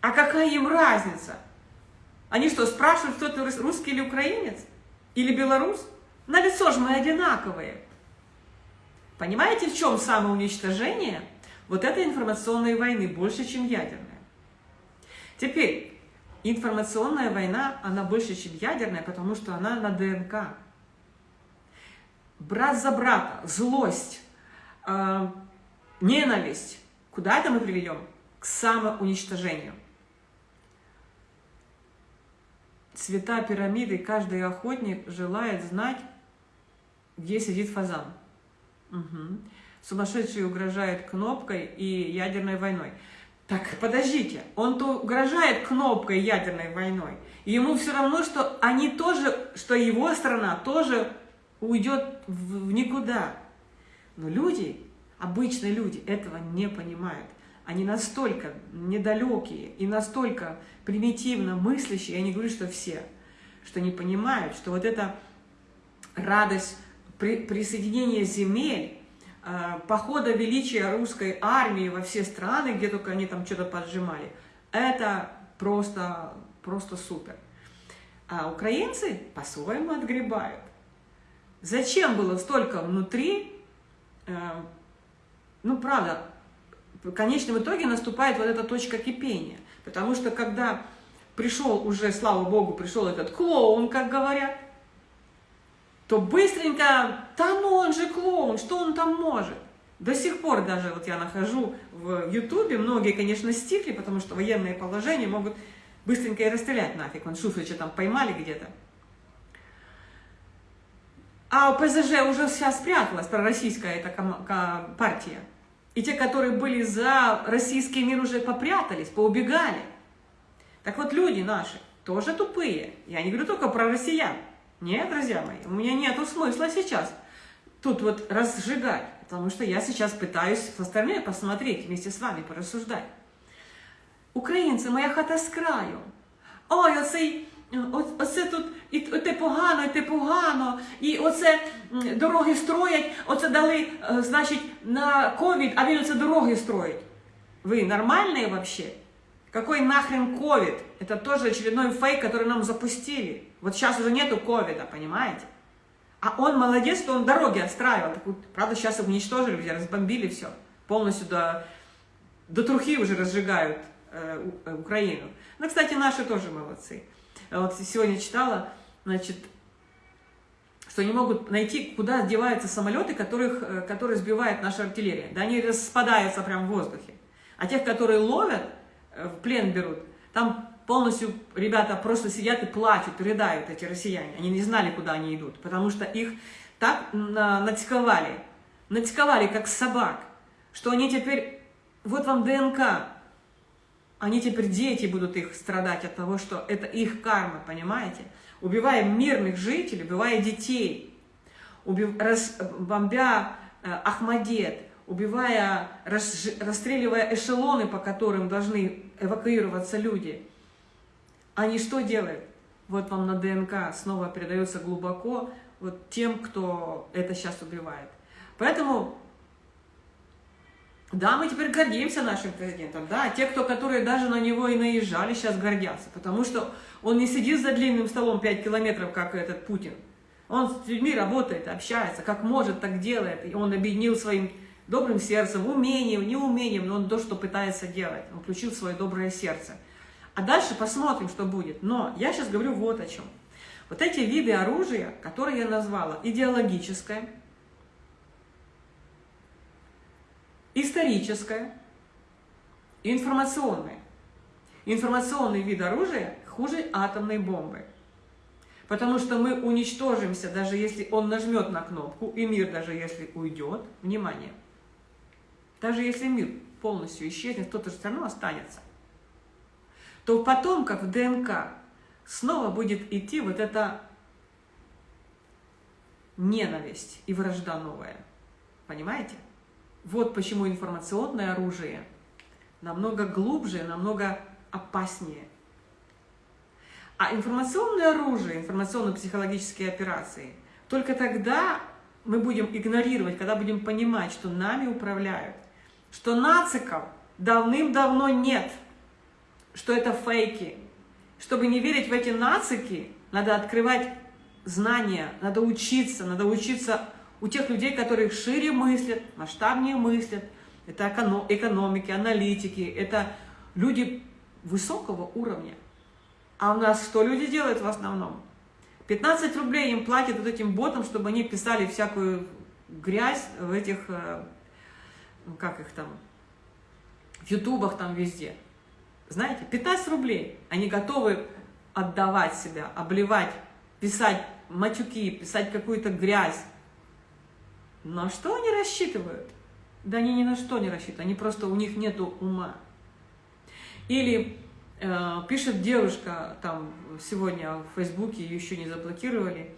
[SPEAKER 1] А какая им разница? Они что, спрашивают, кто ты русский или украинец? Или белорус? На лицо же мы одинаковые. Понимаете, в чем самоуничтожение вот этой информационной войны больше, чем ядерная? Теперь, информационная война, она больше, чем ядерная, потому что она на ДНК. Брат за брата, злость, э, ненависть. Куда это мы приведем? К самоуничтожению. Цвета пирамиды каждый охотник желает знать, где сидит фазан. Угу. Сумасшедший угрожает кнопкой и ядерной войной. Так, подождите, он то угрожает кнопкой ядерной войной. И ему все равно, что они тоже, что его страна тоже уйдет в никуда. Но люди, обычные люди, этого не понимают. Они настолько недалекие и настолько примитивно мыслящие, я не говорю, что все, что не понимают, что вот эта радость при, присоединения земель, э, похода величия русской армии во все страны, где только они там что-то поджимали, это просто, просто супер. А украинцы по-своему отгребают. Зачем было столько внутри, э, ну, правда, в конечном итоге наступает вот эта точка кипения. Потому что когда пришел уже, слава богу, пришел этот клоун, как говорят, то быстренько, да ну он же клоун, что он там может? До сих пор даже вот я нахожу в Ютубе, многие, конечно, стихли, потому что военные положения могут быстренько и расстрелять нафиг. Вон Шуфрича там поймали где-то. А ПЗЖ уже вся спряталась, пророссийская эта партия. И те, которые были за российский мир, уже попрятались, поубегали. Так вот, люди наши тоже тупые. Я не говорю только про россиян. Нет, друзья мои, у меня нет смысла сейчас тут вот разжигать, потому что я сейчас пытаюсь со стороны посмотреть, вместе с вами порассуждать. Українці, моя хата з краю. Ой, оцей Оце тут і те погано, і те погано, і оце дороги строять, оце дали, е, значить, на ковід, а він оце дороги строить. Вы нормальные вообще? Какой нахрен ковид? Это тоже очередной фейк, который нам запустили. Вот сейчас уже нету ковида, понимаете? А он молодец, что он дороги отстраивал. Правда, сейчас уничтожили, где разбомбили все. Полностью до, до трухи уже разжигают э, э Украину. Ну, кстати, наши тоже молодцы. А вот сегодня читала, значит, что не могут найти, куда деваются самолеты, которых, э, которые сбивает наша артиллерия. Да, они распадаются прямо в воздухе. А тех, которые ловят, э, в плен берут, там полностью ребята просто сидят и плачут, рыдают эти россияне. Они не знали, куда они идут, потому что их так натиковали, натиковали, как собак, что они теперь, вот вам ДНК, они теперь, дети будут их страдать от того, что это их карма, понимаете? Убивая мирных жителей, убивая детей, убив... рас... бомбя э, Ахмадет, убивая, рас... расстреливая эшелоны, по которым должны эвакуироваться люди. Они что делают? Вот вам на ДНК снова передается глубоко вот тем, кто это сейчас убивает. Поэтому да, мы теперь гордимся нашим президентом, да, те, кто, которые даже на него и наезжали, сейчас гордятся, потому что он не сидит за длинным столом 5 километров, как этот Путин. Он с людьми работает, общается, как может, так делает, и он объединил своим добрым сердцем, умением, неумением, но он то, что пытается делать, он включил свое доброе сердце. А дальше посмотрим, что будет. Но я сейчас говорю вот о чем. Вот эти виды оружия, которые я назвала, идеологическое, историческое и информационное. Информационный вид оружия хуже атомной бомбы. Потому что мы уничтожимся, даже если он нажмет на кнопку, и мир даже если уйдет, внимание, даже если мир полностью исчезнет, кто-то же все равно останется, то потом, как в ДНК, снова будет идти вот эта ненависть и вражда новая. Понимаете? Вот почему информационное оружие намного глубже, намного опаснее. А информационное оружие, информационно-психологические операции, только тогда мы будем игнорировать, когда будем понимать, что нами управляют, что нациков давным-давно нет, что это фейки. Чтобы не верить в эти нацики, надо открывать знания, надо учиться, надо учиться у тех людей, которые шире мыслят, масштабнее мыслят. Это экономики, аналитики, это люди высокого уровня. А у нас что люди делают в основном? 15 рублей им платят вот этим ботам, чтобы они писали всякую грязь в этих, э, как их там, в ютубах там везде. Знаете, 15 рублей. Они готовы отдавать себя, обливать, писать матюки, писать какую-то грязь. На что они рассчитывают? Да они ни на что не рассчитывают, они просто, у них нету ума. Или э, пишет девушка, там, сегодня в Фейсбуке, ее еще не заблокировали,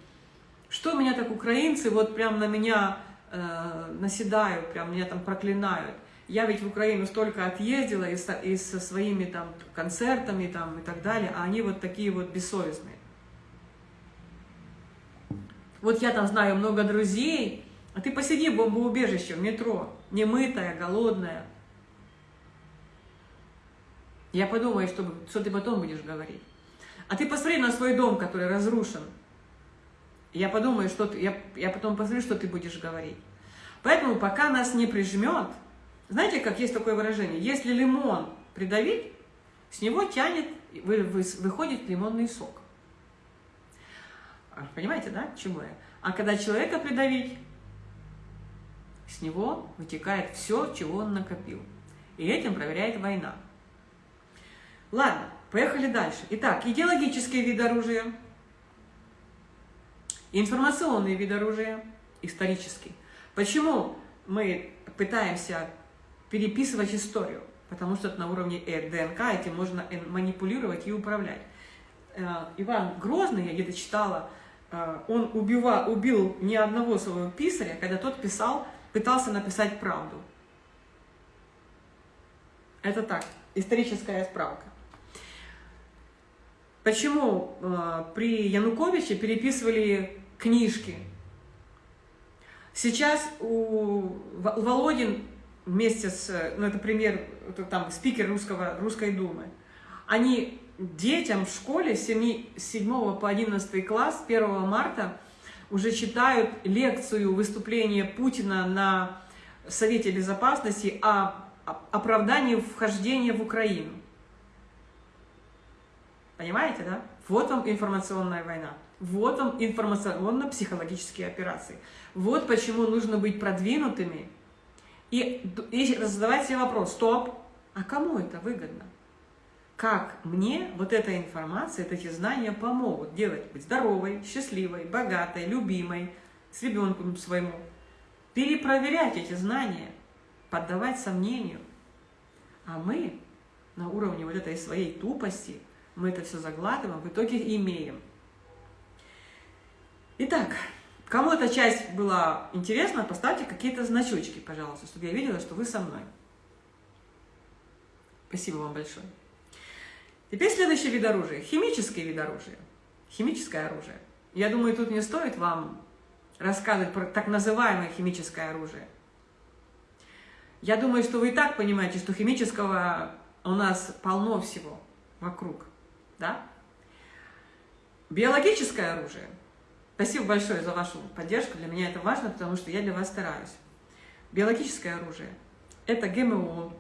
[SPEAKER 1] что меня так украинцы вот прям на меня э, наседают, прям меня там проклинают. Я ведь в Украину столько отъездила и и со своими там концертами там, и так далее, а они вот такие вот бессовестные. Вот я там знаю много друзей, а ты посиди в бомбоубежище, в метро, немытая, голодная. Я подумаю, что, что ты потом будешь говорить. А ты посмотри на свой дом, который разрушен. Я подумаю, что ты, я, я потом посмотрю, что ты будешь говорить. Поэтому пока нас не прижмет, знаете, как есть такое выражение, если лимон придавить, с него тянет, вы, вы, выходит лимонный сок. Понимаете, да, чему я? А когда человека придавить, с него вытекает все, чего он накопил. И этим проверяет война. Ладно, поехали дальше. Итак, идеологические виды оружия, информационные виды оружия, исторический. Почему мы пытаемся переписывать историю? Потому что это на уровне ДНК, этим можно манипулировать и управлять. Э, Иван Грозный, я где-то читала, э, он убива, убил ни одного своего писаря, когда тот писал пытался написать правду. Это так, историческая справка. Почему э, при Януковиче переписывали книжки? Сейчас у, Володин вместе с, ну это пример, это там спикер русского, русской думы, они детям в школе с 7, с 7 по 11 класс 1 марта уже читают лекцию выступления Путина на Совете Безопасности о оправдании вхождения в Украину. Понимаете, да? Вот вам информационная война. Вот вам информационно-психологические операции. Вот почему нужно быть продвинутыми и, и задавать себе вопрос, стоп, а кому это выгодно? Как мне вот эта информация, эти знания помогут делать, быть здоровой, счастливой, богатой, любимой, с ребенком своему. Перепроверять эти знания, поддавать сомнению. А мы на уровне вот этой своей тупости, мы это все заглатываем, в итоге имеем. Итак, кому эта часть была интересна, поставьте какие-то значочки, пожалуйста, чтобы я видела, что вы со мной. Спасибо вам большое. Теперь следующий вид оружия. Химический вид оружия. Химическое оружие. Я думаю, тут не стоит вам рассказывать про так называемое химическое оружие. Я думаю, что вы и так понимаете, что химического у нас полно всего вокруг. Да? Биологическое оружие. Спасибо большое за вашу поддержку. Для меня это важно, потому что я для вас стараюсь. Биологическое оружие – это ГМО,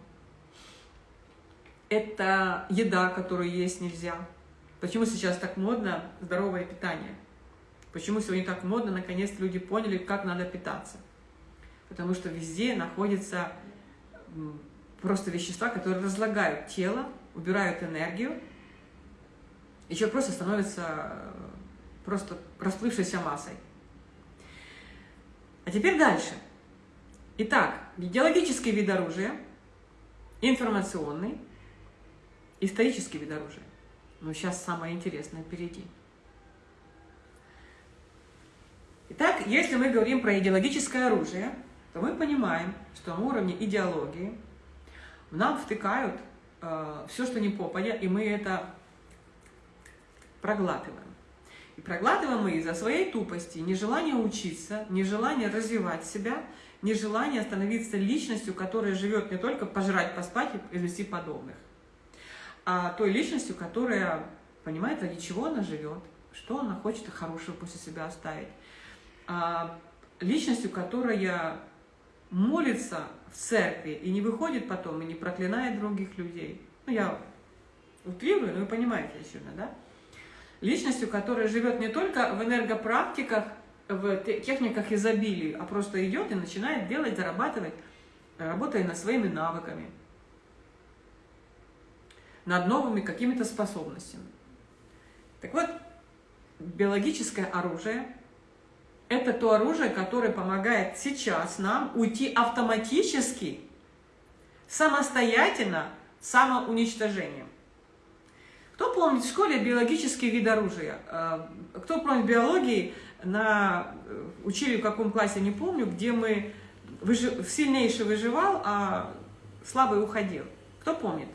[SPEAKER 1] это еда, которую есть нельзя. Почему сейчас так модно здоровое питание? Почему сегодня так модно, наконец люди поняли, как надо питаться? Потому что везде находятся просто вещества, которые разлагают тело, убирают энергию, и человек просто становится э, просто расплывшейся массой. А теперь дальше. Итак, идеологический вид оружия, информационный, исторический вид оружия. Но сейчас самое интересное впереди. Итак, если мы говорим про идеологическое оружие, то мы понимаем, что на уровне идеологии нам втыкают э, все, что не попадя, и мы это проглатываем. И проглатываем мы из-за своей тупости, нежелания учиться, нежелания развивать себя, нежелания становиться личностью, которая живет не только пожрать, поспать и вести подобных, а той личностью, которая понимает, ради чего она живет, что она хочет хорошего после себя оставить. А личностью, которая молится в церкви и не выходит потом, и не проклинает других людей. Ну, я утрирую, но вы понимаете, очевидно, да? Личностью, которая живет не только в энергопрактиках, в техниках изобилия, а просто идет и начинает делать, зарабатывать, работая над своими навыками, над новыми какими-то способностями. Так вот, биологическое оружие – это то оружие, которое помогает сейчас нам уйти автоматически, самостоятельно, самоуничтожением. Кто помнит в школе биологический вид оружия? Э, кто помнит биологии, на, э, учили в каком классе, не помню, где мы выжив, сильнейший выживал, а слабый уходил. Кто помнит?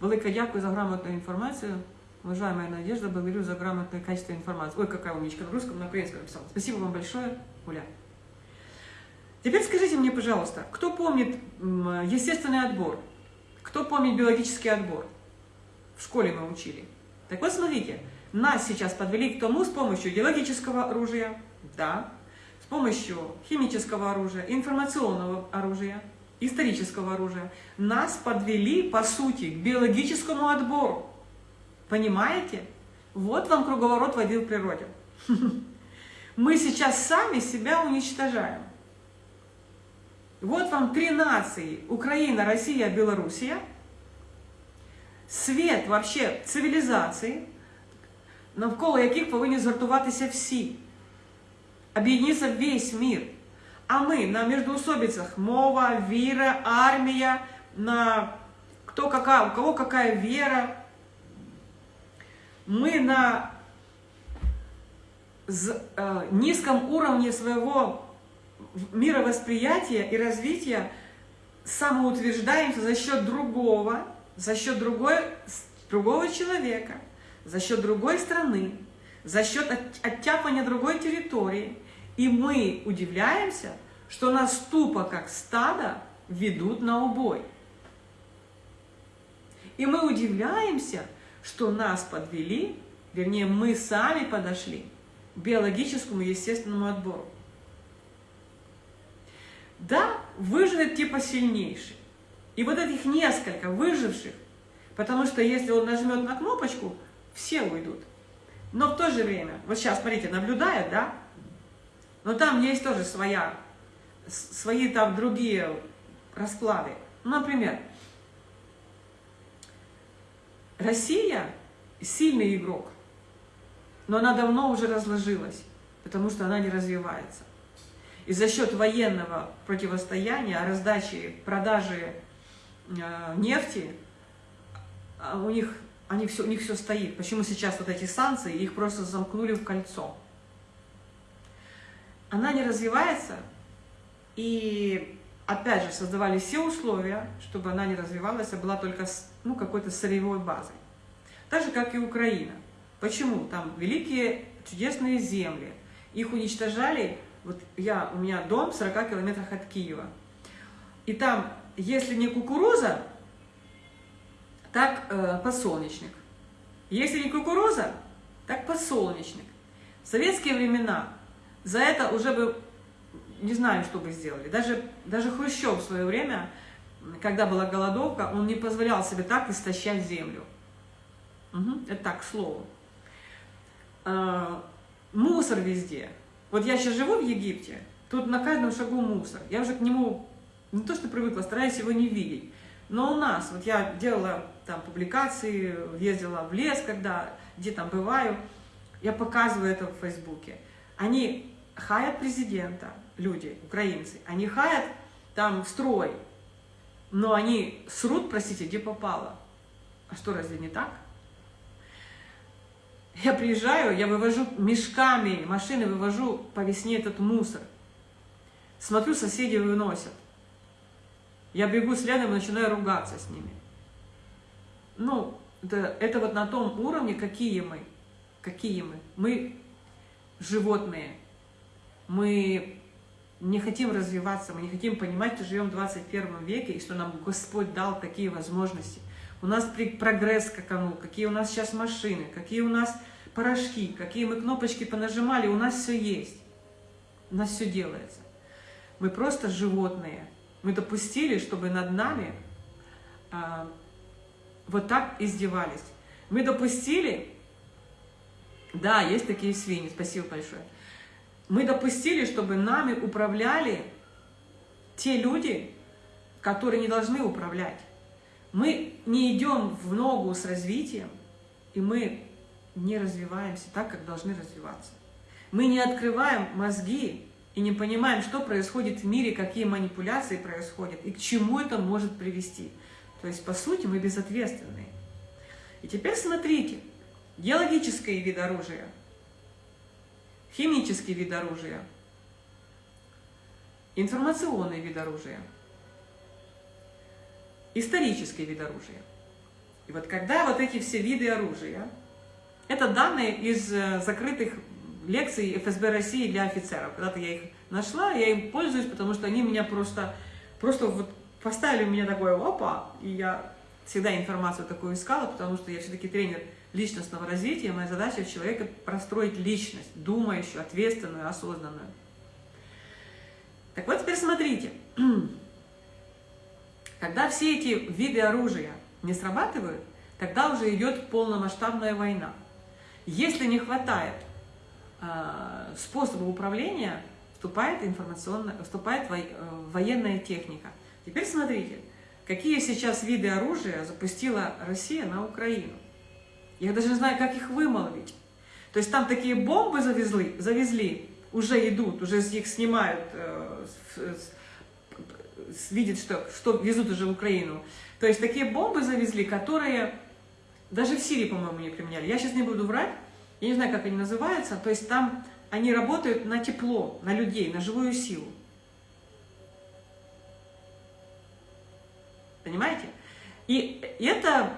[SPEAKER 1] Велике дякую за грамотную информацию. Уважаемая Надежда, благодарю за грамотное качество информации. Ой, какая умничка, на русском, на украинском написала. Спасибо вам большое, Оля. Теперь скажите мне, пожалуйста, кто помнит естественный отбор? Кто помнит биологический отбор? В школе мы учили. Так вот, смотрите, нас сейчас подвели к тому с помощью идеологического оружия, да, с помощью химического оружия, информационного оружия, исторического оружия. Нас подвели, по сути, к биологическому отбору. Понимаете? Вот вам круговорот воды в природе. Мы сейчас сами себя уничтожаем. Вот вам три нации – Украина, Россия, Белоруссия. Свет вообще цивілізації, навколо яких повинні згуртуватися всі. Об'єднатися весь мир. А ми на междоусобицах мова, віра, армія, на кто какая, у кого какая вера. Мы на э, низком уровне своего мировосприятия и развития самоутверждаемся за счет другого, за счет другой, другого человека, за счет другой страны, за счет оттяпания другой территории. И мы удивляемся, что нас тупо, как стадо, ведут на убой. И мы удивляемся, что нас подвели, вернее, мы сами подошли к биологическому естественному отбору. Да, выживет типа сильнейший. И вот этих несколько выживших, потому что если он нажмет на кнопочку, все уйдут. Но в то же время, вот сейчас, смотрите, наблюдает, да? Но там есть тоже своя, свои там другие расклады. Ну, например, Россия сильный игрок, но она давно уже разложилась, потому что она не развивается. И за счет военного противостояния, раздачи, продажи э, нефти, а у них, они все, у них все стоит. Почему сейчас вот эти санкции, их просто замкнули в кольцо. Она не развивается, и опять же создавали все условия, чтобы она не развивалась, а была только ну, какой-то сырьевой базой. Так же, как и Украина. Почему? Там великие чудесные земли. Их уничтожали вот я, у меня дом в 40 километрах от Киева. И там, если не кукуруза, так э, подсолнечник. Если не кукуруза, так подсолнечник. В советские времена за это уже бы, не знаю, что бы сделали. Даже, даже Хрущев в свое время когда была голодовка, он не позволял себе так истощать землю. Угу. Это так, к слову. А, мусор везде. Вот я сейчас живу в Египте, тут на каждом шагу мусор. Я уже к нему не то что привыкла, стараюсь его не видеть. Но у нас, вот я делала там публикации, ездила в лес, когда, где там бываю, я показываю это в Фейсбуке. Они хаят президента, люди, украинцы, они хаят там строй, но они срут, простите, где попало. А что, разве не так? Я приезжаю, я вывожу мешками, машины вывожу по весне этот мусор. Смотрю, соседи выносят. Я бегу следом и начинаю ругаться с ними. Ну, это, это вот на том уровне, какие мы. Какие мы. Мы животные. Мы не хотим развиваться, мы не хотим понимать, что живем в 21 веке, и что нам Господь дал такие возможности. У нас прогресс скаканул, какие у нас сейчас машины, какие у нас порошки, какие мы кнопочки понажимали, у нас все есть. У нас все делается. Мы просто животные. Мы допустили, чтобы над нами а, вот так издевались. Мы допустили, да, есть такие свиньи, спасибо большое. Мы допустили, чтобы нами управляли те люди, которые не должны управлять. Мы не идем в ногу с развитием, и мы не развиваемся так, как должны развиваться. Мы не открываем мозги и не понимаем, что происходит в мире, какие манипуляции происходят и к чему это может привести. То есть, по сути, мы безответственные. И теперь смотрите, геологические виды оружия, химический вид оружия, информационный вид оружия, исторический вид оружия. И вот когда вот эти все виды оружия, это данные из э, закрытых лекций ФСБ России для офицеров. Когда-то я их нашла, я им пользуюсь, потому что они меня просто, просто вот поставили у меня такое опа, и я всегда информацию такую искала, потому что я все-таки тренер личностного развития, моя задача в человека простроить личность, думающую, ответственную, осознанную. Так вот теперь смотрите, когда все эти виды оружия не срабатывают, тогда уже идет полномасштабная война. Если не хватает э, способа управления, вступает, информационная, вступает во, э, военная техника. Теперь смотрите, какие сейчас виды оружия запустила Россия на Украину. Я даже не знаю, как их вымолвить. То есть там такие бомбы завезли, завезли уже идут, уже их снимают, э, видят, что, что везут уже в Украину. То есть такие бомбы завезли, которые даже в Сирии, по-моему, не применяли. Я сейчас не буду врать, я не знаю, как они называются. То есть там они работают на тепло, на людей, на живую силу. Понимаете? И это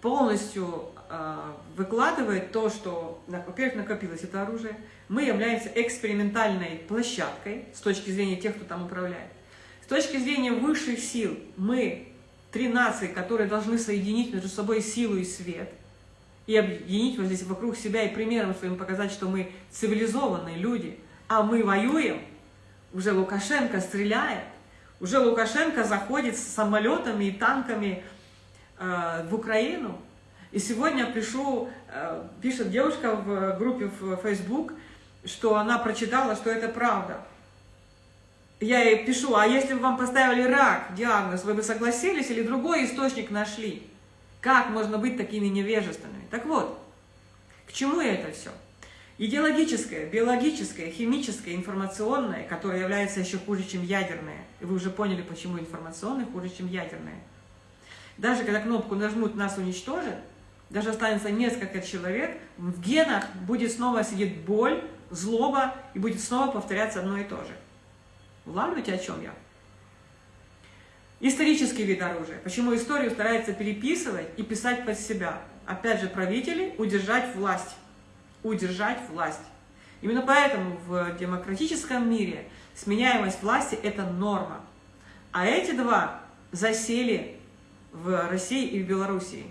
[SPEAKER 1] полностью выкладывает то, что, во-первых, накопилось это оружие. Мы являемся экспериментальной площадкой с точки зрения тех, кто там управляет. С точки зрения высших сил мы три нации, которые должны соединить между собой силу и свет, и объединить вот здесь вокруг себя и примером своим показать, что мы цивилизованные люди, а мы воюем, уже Лукашенко стреляет, уже Лукашенко заходит с самолетами и танками э, в Украину. И сегодня пишу, э, пишет девушка в группе в Facebook, что она прочитала, что это правда я ей пишу, а если бы вам поставили рак, диагноз, вы бы согласились или другой источник нашли? Как можно быть такими невежественными? Так вот, к чему это все? Идеологическое, биологическое, химическое, информационное, которое является еще хуже, чем ядерное. И вы уже поняли, почему информационное хуже, чем ядерное. Даже когда кнопку нажмут «Нас уничтожат», даже останется несколько человек, в генах будет снова сидеть боль, злоба, и будет снова повторяться одно и то же. Улавливаете, о чем я? Исторический вид оружия. Почему историю старается переписывать и писать под себя? Опять же, правители удержать власть. Удержать власть. Именно поэтому в демократическом мире сменяемость власти – это норма. А эти два засели в России и в Белоруссии.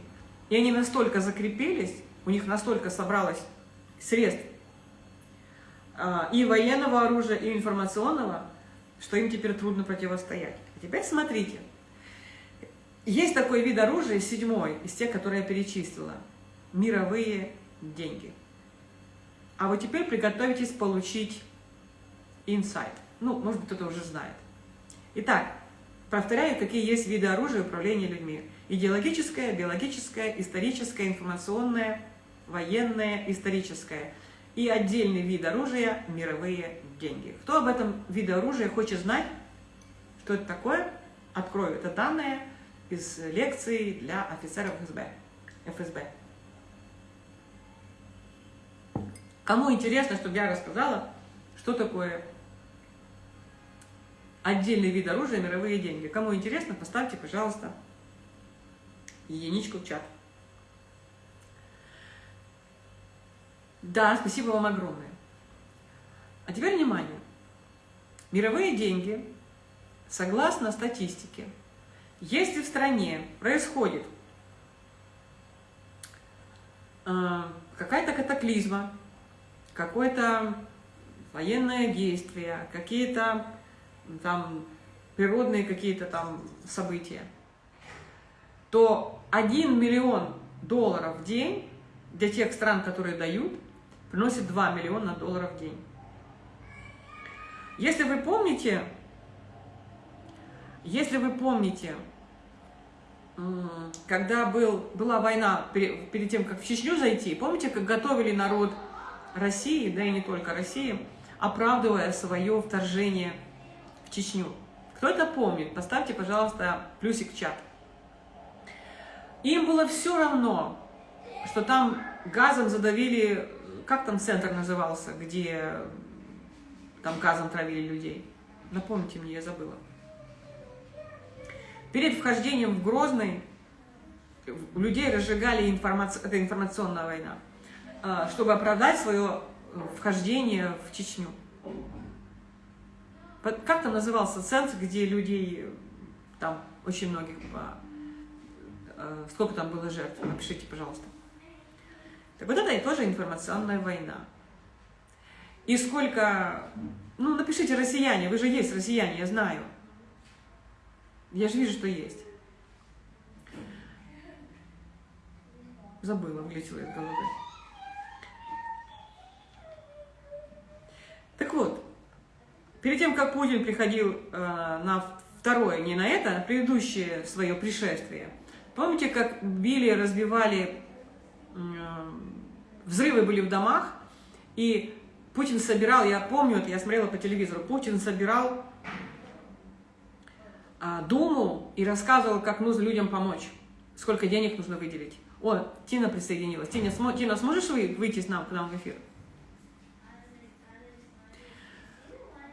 [SPEAKER 1] И они настолько закрепились, у них настолько собралось средств а, и военного оружия, и информационного, что им теперь трудно противостоять. А теперь смотрите, Есть такой вид оружия, седьмой, из тех, которые я перечислила. Мировые деньги. А вот теперь приготовитесь получить инсайт. Ну, может быть, кто-то уже знает. Итак, повторяю, какие есть виды оружия управления людьми. Идеологическое, биологическое, историческое, информационное, военное, историческое. И отдельный вид оружия – мировые деньги. Кто об этом виде оружия хочет знать, что это такое, открою это данные из лекции для офицеров ФСБ. ФСБ. Кому интересно, чтобы я рассказала, что такое отдельный вид оружия мировые деньги. Кому интересно, поставьте, пожалуйста, единичку в чат. Да, спасибо вам огромное. А теперь внимание. Мировые деньги, согласно статистике, если в стране происходит э, какая-то катаклизма, какое-то военное действие, какие-то там природные какие-то там события, то 1 миллион долларов в день для тех стран, которые дают, приносит 2 миллиона долларов в день. Если вы помните, если вы помните, когда был, была война перед, перед тем, как в Чечню зайти, помните, как готовили народ России, да и не только России, оправдывая свое вторжение в Чечню. Кто это помнит? Поставьте, пожалуйста, плюсик в чат. Им было все равно, что там газом задавили, как там центр назывался, где там газом травили людей. Напомните мне, я забыла. Перед вхождением в Грозный людей разжигали информацию, это информационная война, а, чтобы оправдать свое вхождение в Чечню. Как там назывался центр, где людей, там очень многих, э, сколько там было жертв? Напишите, пожалуйста. Так вот это и тоже информационная война. И сколько, ну напишите россияне, вы же есть россияне, я знаю. Я же вижу, что есть. Забыла, вылетела из головы. Так вот, перед тем, как Путин приходил э, на второе, не на это, а на предыдущее свое пришествие, помните, как били, разбивали, э, взрывы были в домах, и Путин собирал, я помню, я смотрела по телевизору, Путин собирал э, Думу и рассказывал, как нужно людям помочь, сколько денег нужно выделить. О, Тина присоединилась. Тина, смо, Тина сможешь выйти с нам, к нам в эфир?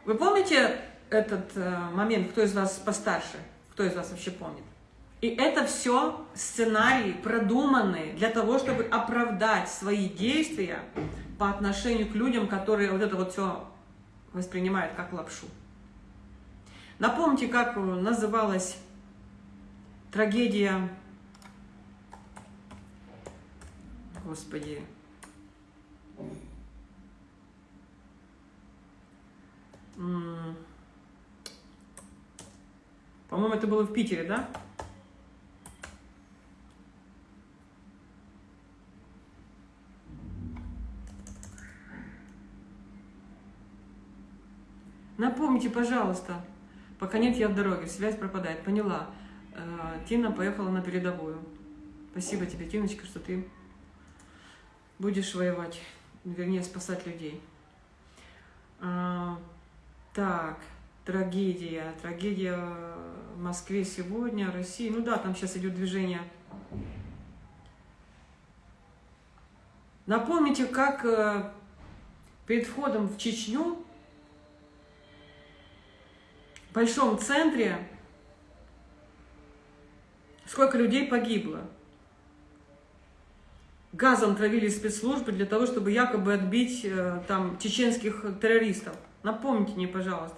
[SPEAKER 1] Вы помните этот э, момент, кто из вас постарше, кто из вас вообще помнит? И это все сценарии, продуманные для того, чтобы оправдать свои действия по отношению к людям, которые вот это вот все воспринимают как лапшу. Напомните, как называлась трагедия, господи, По-моему, это было в Питере, да? Напомните, пожалуйста. Пока нет, я в дороге, связь пропадает. Поняла. Э, Тина поехала на передовую. Спасибо тебе, Тиночка, что ты будешь воевать, вернее, спасать людей. А, так, трагедия. Трагедия в Москве сегодня, России. Ну да, там сейчас идет движение. Напомните, как э, перед входом в Чечню, большом центре, сколько людей погибло. Газом травили спецслужбы для того, чтобы якобы отбить э, там чеченских террористов. Напомните мне, пожалуйста.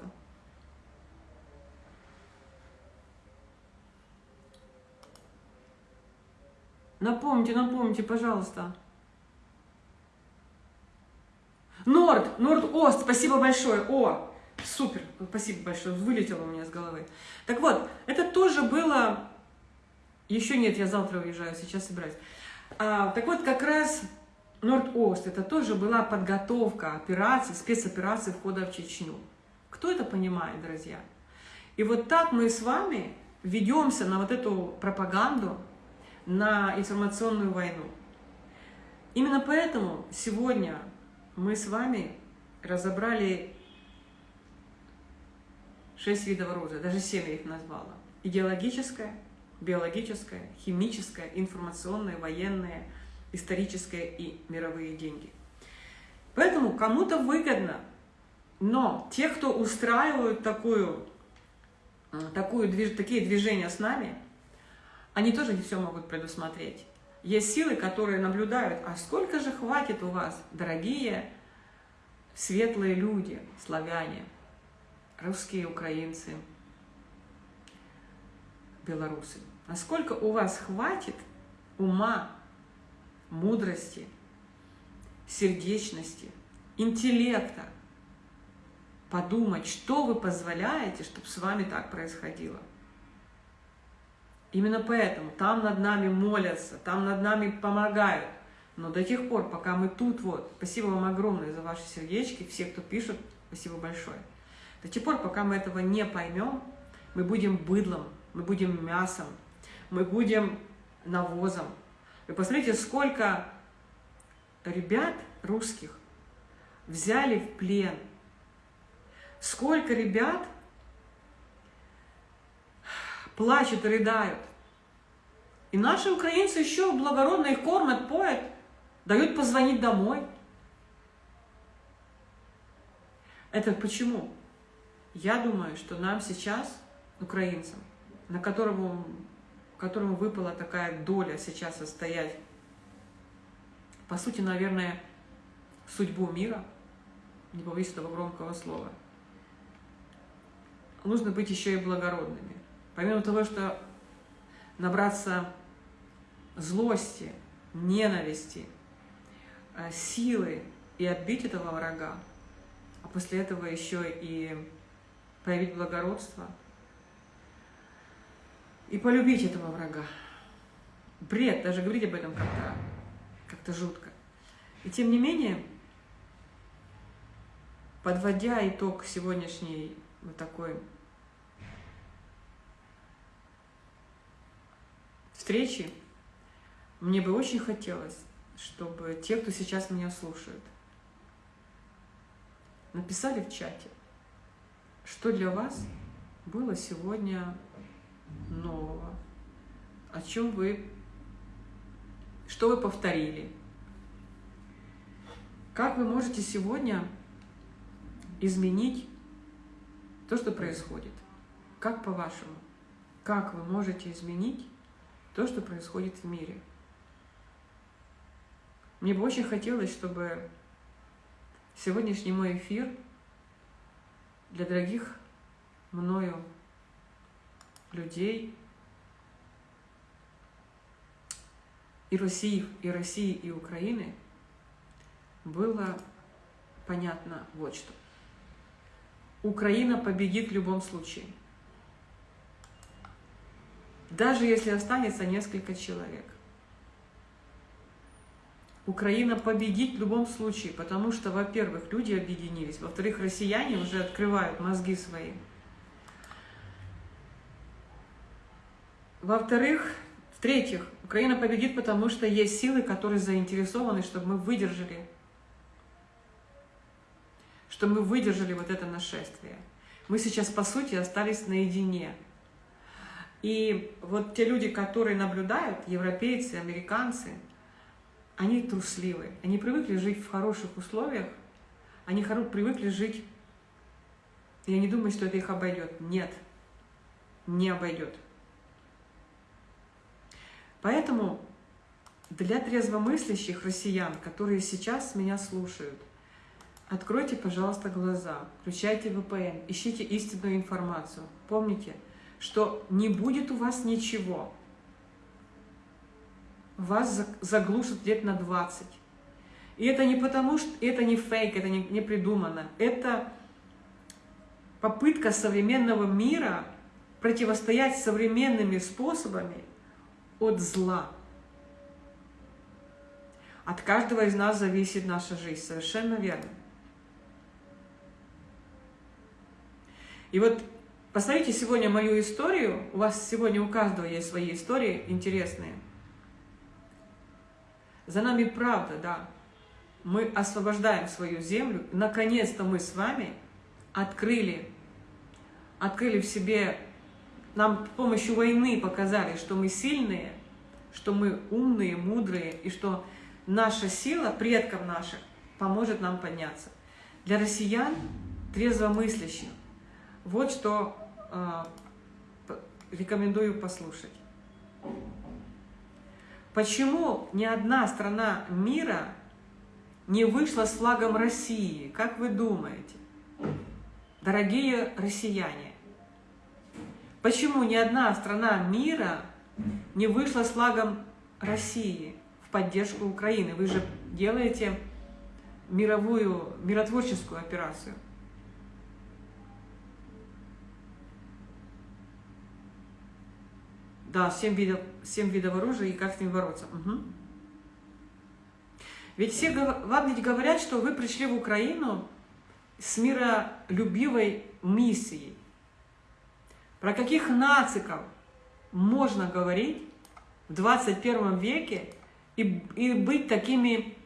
[SPEAKER 1] Напомните, напомните, пожалуйста. Норд, Норд-Ост, спасибо большое. О, супер, спасибо большое, вылетело у меня с головы. Так вот, это тоже было Еще нет, я завтра уезжаю, сейчас собираюсь. А, так вот, как раз Норд-Ост, это тоже была подготовка операции, спецоперации входа в Чечню. Кто это понимает, друзья? И вот так мы с вами ведемся на вот эту пропаганду, на информационную войну. Именно поэтому сегодня мы с вами разобрали шесть видов оружия, даже семь я их назвала. Идеологическое, биологическое, химическое, информационное, военное, историческое и мировые деньги. Поэтому кому-то выгодно, но те, кто устраивают такую, такую, такие движения с нами, они тоже не все могут предусмотреть. Есть силы, которые наблюдают, а сколько же хватит у вас, дорогие светлые люди, славяне, русские, украинцы, белорусы. Насколько у вас хватит ума, мудрости, сердечности, интеллекта подумать, что вы позволяете, чтобы с вами так происходило. Именно поэтому там над нами молятся, там над нами помогают. Но до тех пор, пока мы тут вот, спасибо вам огромное за ваши сердечки, все, кто пишет, спасибо большое. До тех пор, пока мы этого не поймем, мы будем быдлом, мы будем мясом, мы будем навозом. Вы посмотрите, сколько ребят русских взяли в плен, сколько ребят плачут и рыдают. И наши украинцы еще благородно их кормят, поят, дают позвонить домой. Это почему? Я думаю, что нам сейчас, украинцам, на которому, которому выпала такая доля сейчас состоять, по сути, наверное, судьбу мира, не побоюсь этого громкого слова, нужно быть еще и благородными. Помимо того, что набраться злости, ненависти, э, силы и отбить этого врага, а после этого еще и проявить благородство и полюбить этого врага. Бред, даже говорить об этом как-то как, -то, жутко. И тем не менее, подводя итог сегодняшней вот такой встречи, мне бы очень хотелось, чтобы те, кто сейчас меня слушают, написали в чате, что для вас было сегодня нового, о чем вы, что вы повторили, как вы можете сегодня изменить то, что происходит, как по-вашему, как вы можете изменить то, что происходит в мире. Мне бы очень хотелось, чтобы сегодняшний мой эфир для дорогих мною людей и России, и России, и Украины было понятно вот что. Украина победит в любом случае – даже если останется несколько человек. Украина победит в любом случае, потому что, во-первых, люди объединились, во-вторых, россияне уже открывают мозги свои. Во-вторых, в-третьих, Украина победит, потому что есть силы, которые заинтересованы, чтобы мы выдержали, чтобы мы выдержали вот это нашествие. Мы сейчас, по сути, остались наедине. И вот те люди, которые наблюдают, европейцы, американцы, они трусливы. Они привыкли жить в хороших условиях, они привыкли жить, я не думаю, что это их обойдет. Нет, не обойдет. Поэтому для трезвомыслящих россиян, которые сейчас меня слушают, откройте, пожалуйста, глаза, включайте VPN, ищите истинную информацию. Помните, что не будет у вас ничего. Вас заглушат лет на 20. И это не потому, что это не фейк, это не, не придумано. Это попытка современного мира противостоять современными способами от зла. От каждого из нас зависит наша жизнь, совершенно верно. И вот посмотрите сегодня мою историю, у вас сегодня у каждого есть свои истории интересные. За нами правда, да. Мы освобождаем свою землю. Наконец-то мы с вами открыли, открыли в себе, нам с помощью войны показали, что мы сильные, что мы умные, мудрые, и что наша сила предков наших поможет нам подняться. Для россиян, трезвомыслящих, вот что э, рекомендую послушать. Почему ни одна страна мира не вышла с флагом России? Как вы думаете? Дорогие россияне, почему ни одна страна мира не вышла с флагом России в поддержку Украины? Вы же делаете мировую, миротворческую операцию. Да, семь видов, семь видов оружия и как с ним бороться. Угу. Ведь все вам ведь говорят, что вы пришли в Украину с миролюбивой миссией. Про каких нациков можно говорить в 21 веке и, и быть такими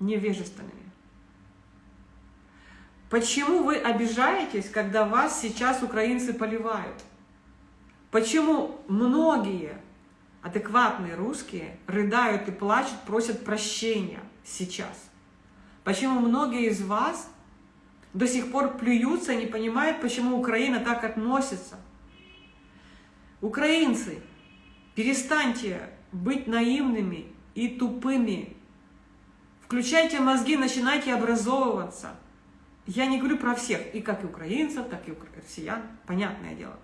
[SPEAKER 1] невежественными? Почему вы обижаетесь, когда вас сейчас украинцы поливают? Почему многие адекватные русские рыдают и плачут, просят прощения сейчас? Почему многие из вас до сих пор плюются не понимают, почему Украина так относится? Украинцы, перестаньте быть наивными и тупыми. Включайте мозги, начинайте образовываться. Я не говорю про всех, и как и украинцев, так и россиян, понятное дело.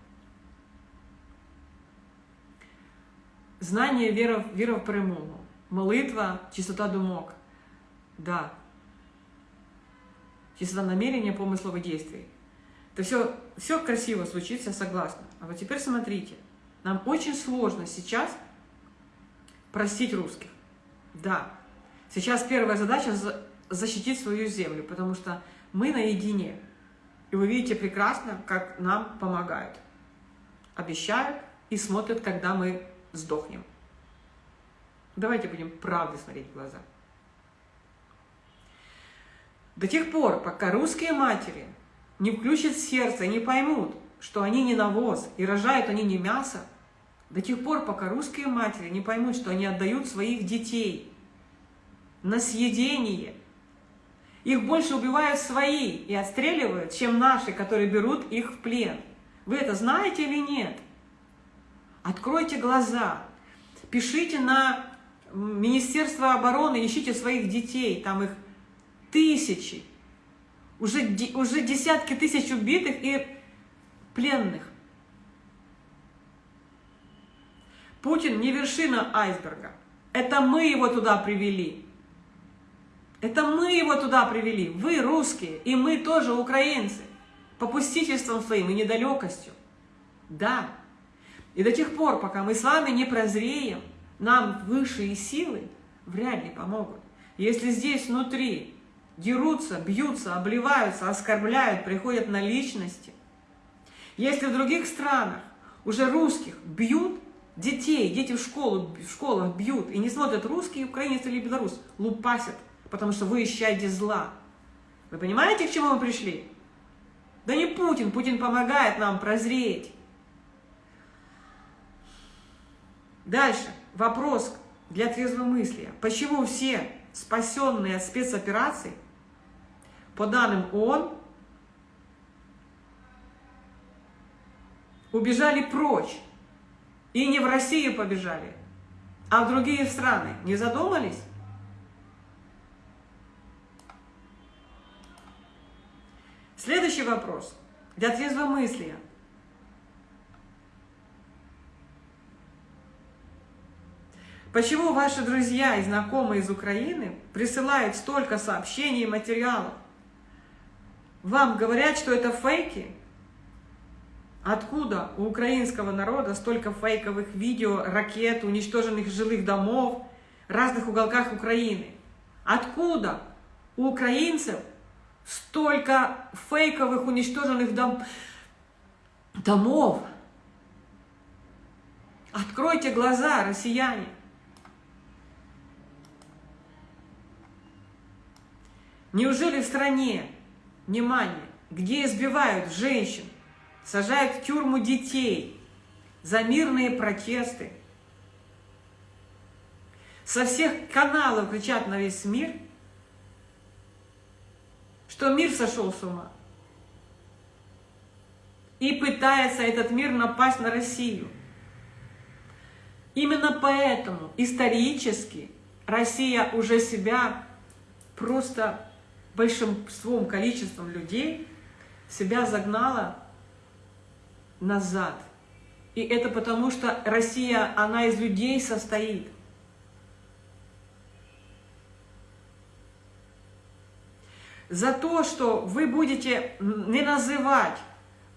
[SPEAKER 1] Знання, віра, віра в перемогу, молитва, чистота думок. Да. Чистота намерения, помыслов и действий. Это все, все красиво звучит, я согласна. А вот теперь смотрите. Нам очень сложно сейчас простить русских. Да. Сейчас первая задача – защитить свою землю, потому что мы наедине. И вы видите прекрасно, как нам помогают. Обещают и смотрят, когда мы сдохнем. Давайте будем правды смотреть в глаза. До тех пор, пока русские матери не включат сердце, не поймут, что они не навоз и рожают они не мясо, до тех пор, пока русские матери не поймут, что они отдают своих детей на съедение, их больше убивают свои и отстреливают, чем наши, которые берут их в плен. Вы это знаете или нет? Откройте глаза, пишите на Министерство обороны, ищите своих детей, там их тысячи, уже, уже десятки тысяч убитых и пленных. Путин не вершина айсберга. Это мы его туда привели. Это мы его туда привели. Вы русские, и мы тоже украинцы. Попустительством своим и недалекостью. Да, и до тех пор, пока мы с вами не прозреем, нам высшие силы вряд ли помогут. Если здесь внутри дерутся, бьются, обливаются, оскорбляют, приходят на личности, если в других странах уже русских бьют, детей, дети в, школу, в школах бьют и не смотрят русский, украинец или белорус, лупасят, потому что вы ищаете зла. Вы понимаете, к чему мы пришли? Да не Путин, Путин помогает нам прозреть. Дальше. Вопрос для трезвомыслия. Почему все спасенные от спецопераций, по данным ООН, убежали прочь? И не в Россию побежали, а в другие страны. Не задумались? Следующий вопрос для трезвомыслия. Почему ваши друзья и знакомые из Украины присылают столько сообщений и материалов? Вам говорят, что это фейки, Откуда у украинского народа столько фейковых видео, ракет, уничтоженных жилых домов в разных уголках Украины? Откуда у украинцев столько фейковых уничтоженных дом... домов? Откройте глаза, россияне. Неужели в стране, внимание, где избивают женщин, сажают в тюрьму детей за мирные протесты, со всех каналов кричат на весь мир, что мир сошел с ума. И пытается этот мир напасть на Россию. Именно поэтому исторически Россия уже себя просто большинством количеством людей себя загнала назад. И это потому, что Россия, она из людей состоит. За то, что вы будете не называть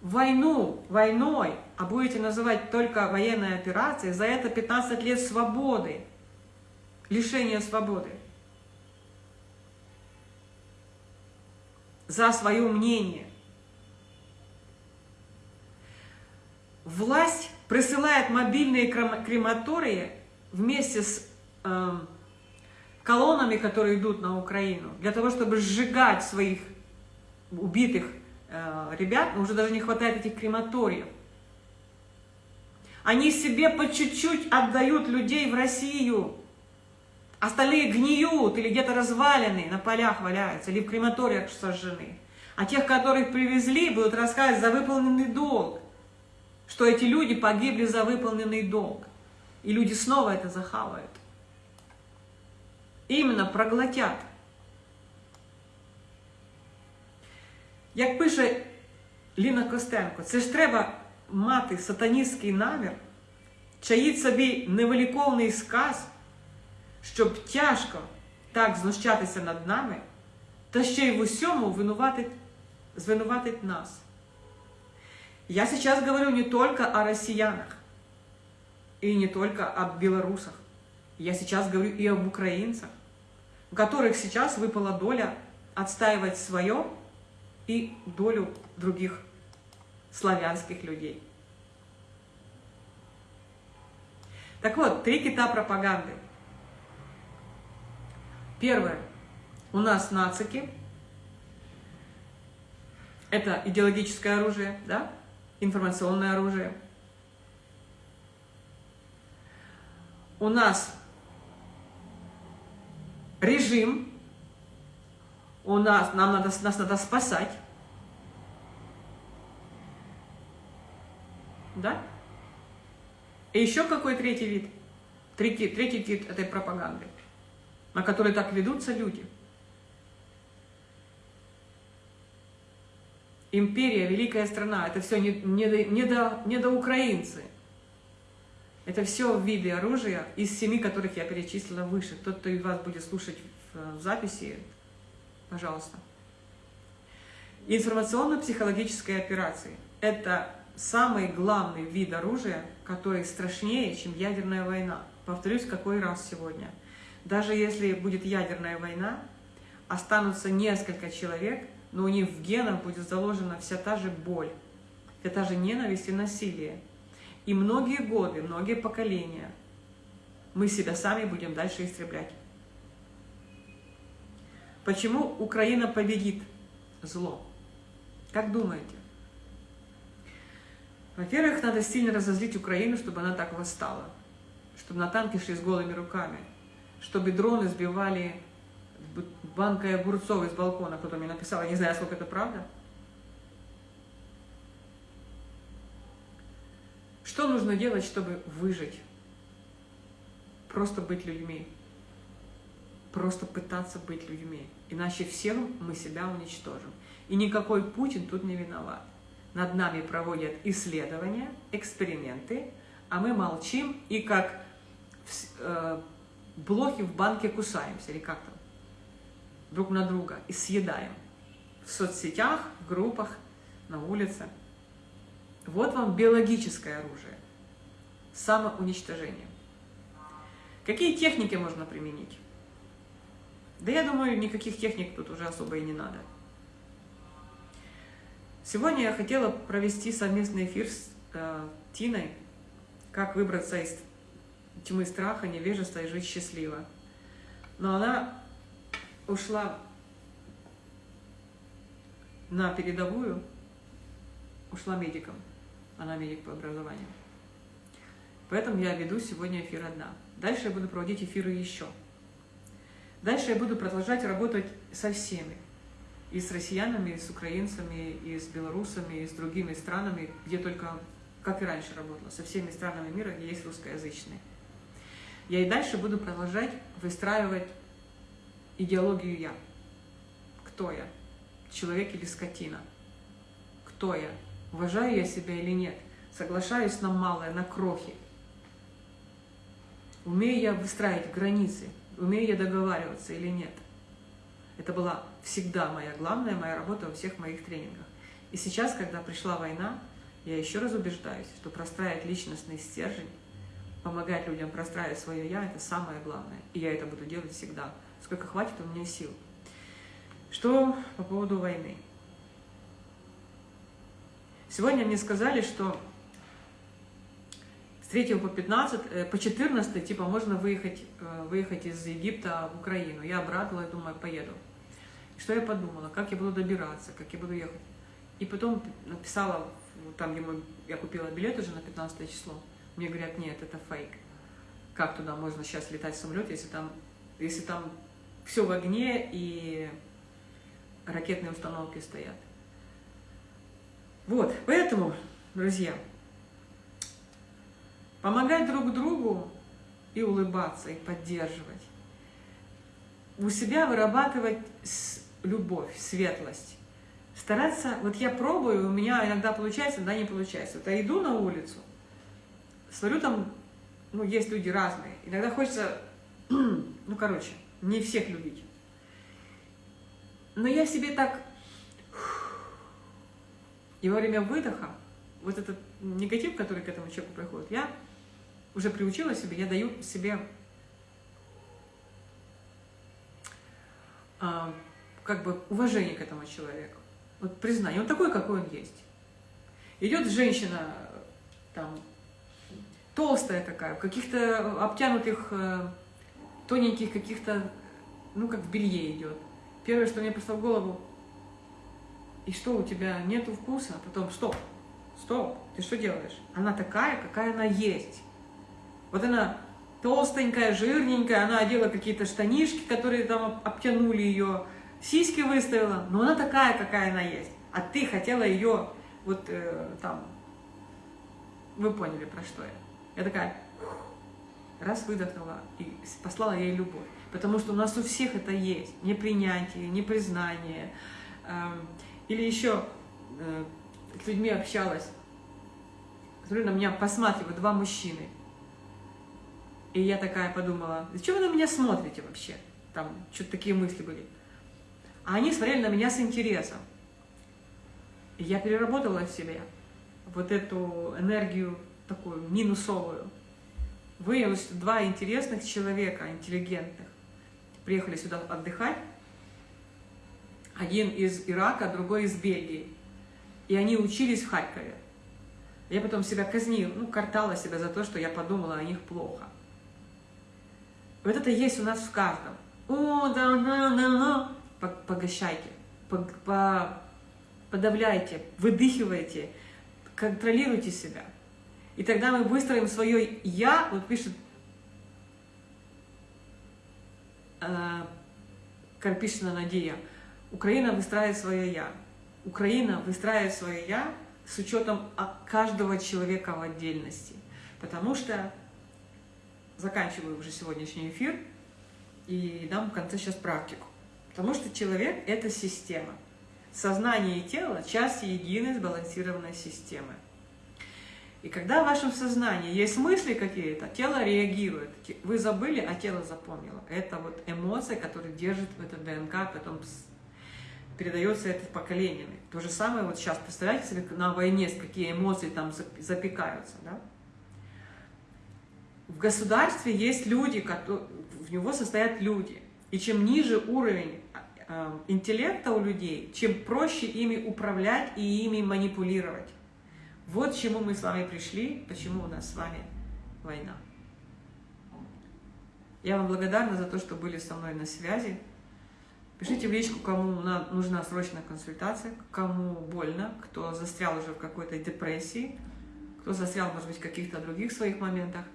[SPEAKER 1] войну войной, а будете называть только военной операцией, за это 15 лет свободы, лишения свободы. За свое мнение. Власть присылает мобильные крематории вместе с э, колоннами, которые идут на Украину, для того, чтобы сжигать своих убитых э, ребят, уже даже не хватает этих крематориев. Они себе по чуть-чуть отдают людей в Россию. Остальные гниют или где-то развалены, на полях валяются, или в крематориях сожжены. А тех, которых привезли, будут рассказывать за выполненный долг что эти люди погибли за выполненный долг. И люди снова это захавают. Іменно проглотять. Як пише Ліна Костенко, це ж треба мати сатаністський намір, чаїть собі невеликовний сказ, щоб тяжко так знущатися над нами, та ще й в усьому винуватить, звинуватить нас. Я сейчас говорю не только о россиянах и не только о белорусах. Я сейчас говорю и об украинцах, у которых сейчас выпала доля отстаивать свое и долю других славянских людей. Так вот, три кита пропаганды. Первое. У нас нацики. Это идеологическое оружие, да? информационное оружие. У нас режим, у нас, нам надо, нас надо спасать. Да? И еще какой третий вид? Третий, третий вид этой пропаганды, на который так ведутся люди – империя, великая страна, это все не, не, до, не до украинцы. Это все виды оружия из семи, которых я перечислила выше. Тот, кто из вас будет слушать в, в записи, пожалуйста. Информационно-психологические операции – это самый главный вид оружия, который страшнее, чем ядерная война. Повторюсь, какой раз сегодня. Даже если будет ядерная война, останутся несколько человек – но у них в генах будет заложена вся та же боль, вся та же ненависть и насилие. И многие годы, многие поколения мы себя сами будем дальше истреблять. Почему Украина победит зло? Как думаете? Во-первых, надо сильно разозлить Украину, чтобы она так восстала. Чтобы на танки шли с голыми руками. Чтобы дроны сбивали банкой огурцов из балкона, кто-то мне написал, я не знаю, сколько это правда. Что нужно делать, чтобы выжить? Просто быть людьми. Просто пытаться быть людьми. Иначе всем мы себя уничтожим. И никакой Путин тут не виноват. Над нами проводят исследования, эксперименты, а мы молчим и как э, блохи в банке кусаемся, или как там друг на друга и съедаем в соцсетях, в группах, на улице. Вот вам биологическое оружие. Самоуничтожение. Какие техники можно применить? Да я думаю, никаких техник тут уже особо и не надо. Сегодня я хотела провести совместный эфир с э, Тиной, как выбраться из тьмы страха, невежества и жить счастливо. Но она ушла на передовую, ушла медиком. Она медик по образованию. Поэтому я веду сегодня эфир одна. Дальше я буду проводить эфиры еще. Дальше я буду продолжать работать со всеми. И с россиянами, и с украинцами, и с белорусами, и с другими странами, где только, как и раньше работала, со всеми странами мира, где есть русскоязычные. Я и дальше буду продолжать выстраивать идеологию «я». Кто я? Человек или скотина? Кто я? Уважаю я себя или нет? Соглашаюсь на малое, на крохи? Умею я выстраивать границы? Умею я договариваться или нет? Это была всегда моя главная моя работа во всех моих тренингах. И сейчас, когда пришла война, я еще раз убеждаюсь, что простраивать личностный стержень, помогать людям простраивать свое «я» — это самое главное. И я это буду делать всегда, сколько хватит у меня сил. Что по поводу войны? Сегодня мне сказали, что с 3 по 15, э, по 14, типа, можно выехать, э, выехать из Египта в Украину. Я обрадовалась, думаю, поеду. Что я подумала, как я буду добираться, как я буду ехать. И потом написала, там, где я купила билет уже на 15 число, мне говорят, нет, это фейк. Как туда можно сейчас летать в самолете, если там, если там все в огне и ракетные установки стоят. Вот, поэтому, друзья, помогать друг другу и улыбаться, и поддерживать. У себя вырабатывать любовь, светлость. Стараться, вот я пробую, у меня иногда получается, да не получается. Вот я иду на улицу, смотрю там, ну, есть люди разные. Иногда хочется, ну, короче, не всех любить. Но я себе так... И во время выдоха, вот этот негатив, который к этому человеку приходит, я уже приучила себе, я даю себе а, как бы уважение к этому человеку. Вот признание, он такой, какой он есть. Идет женщина, там, толстая такая, в каких-то обтянутых, э, тоненьких каких-то, ну, как в белье идет. Первое, что мне пришло в голову, и что, у тебя нету вкуса? А потом, стоп, стоп, ты что делаешь? Она такая, какая она есть. Вот она толстенькая, жирненькая, она одела какие-то штанишки, которые там обтянули ее, сиськи выставила, но она такая, какая она есть. А ты хотела ее вот э, там, вы поняли, про что я. Я такая, раз выдохнула и послала ей любовь. Потому что у нас у всех это есть. Непринятие, непризнание. Эм, или еще э, с людьми общалась. Смотрю, на меня посматривают два мужчины. И я такая подумала, зачем вы на меня смотрите вообще? Там что-то такие мысли были. А они смотрели на меня с интересом. И я переработала в себе вот эту энергию такую минусовую. Выявилось, что два интересных человека, интеллигентных, приехали сюда отдыхать. Один из Ирака, другой из Бельгии. И они учились в Харькове. Я потом себя казнила, ну, картала себя за то, что я подумала о них плохо. Вот это есть у нас в каждом. О, да, да, да, да. Погощайте, подавляйте, выдыхивайте, контролируйте себя. И тогда мы выстроим свое «я», вот пишет э, Карпишина Надея, Украина выстраивает свое «я». Украина выстраивает свое «я» с учетом каждого человека в отдельности. Потому что, заканчиваю уже сегодняшний эфир, и дам в конце сейчас практику. Потому что человек – это система. Сознание и тело – часть единой сбалансированной системы. И когда в вашем сознании есть мысли какие-то, тело реагирует. Вы забыли, а тело запомнило. Это вот эмоция, которая держит в это ДНК, потом передается это поколениями. То же самое вот сейчас, представляете себе, на войне, какие эмоции там запекаются, да? В государстве есть люди, в него состоят люди. И чем ниже уровень э, интеллекта у людей, чем проще ими управлять и ими манипулировать. Вот к чему мы с вами пришли, почему у нас с вами война. Я вам благодарна за то, что были со мной на связи. Пишите в личку, кому нужна срочная консультация, кому больно, кто застрял уже в какой-то депрессии, кто застрял, может быть, в каких-то других своих моментах.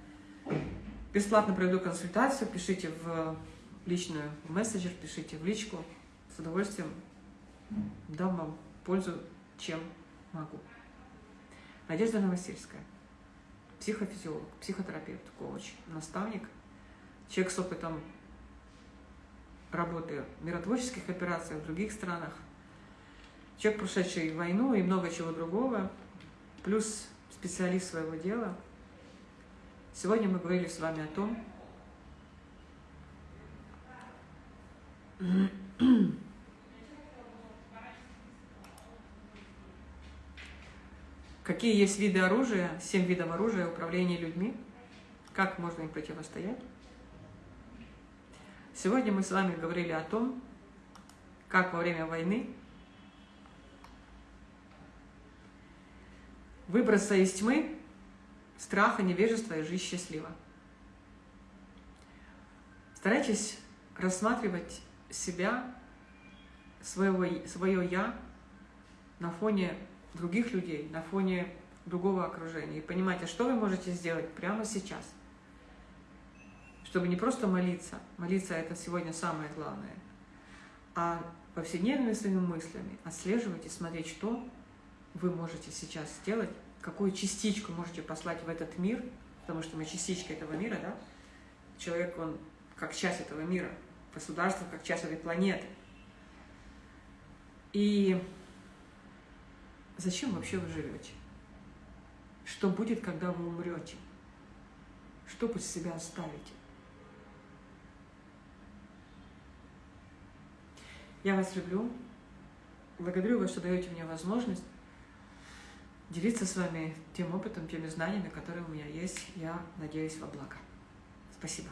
[SPEAKER 1] Бесплатно проведу консультацию, пишите в личную мессенджер, пишите в личку. С удовольствием дам вам пользу, чем могу. Надежда Новосельская, психофизиолог, психотерапевт, коуч, наставник, человек с опытом работы в миротворческих операциях в других странах, человек, прошедший войну и много чего другого, плюс специалист своего дела. Сегодня мы говорили с вами о том, какие есть виды оружия, семь видов оружия управления людьми, как можно им противостоять. Сегодня мы с вами говорили о том, как во время войны выбраться из тьмы, страха, невежества и жить счастливо. Старайтесь рассматривать себя, своего, свое «я» на фоне других людей, на фоне другого окружения. И понимать, а что вы можете сделать прямо сейчас – чтобы не просто молиться, молиться это сегодня самое главное, а повседневными своими мыслями отслеживать и смотреть, что вы можете сейчас сделать, какую частичку можете послать в этот мир, потому что мы частичка этого мира, да? Человек, он как часть этого мира, государство как часть этой планеты. И зачем вообще вы живете? Что будет, когда вы умрете? Что после себя оставите? Я вас люблю. Благодарю вас, что даете мне возможность делиться с вами тем опытом, теми знаниями, которые у меня есть. Я надеюсь во благо. Спасибо.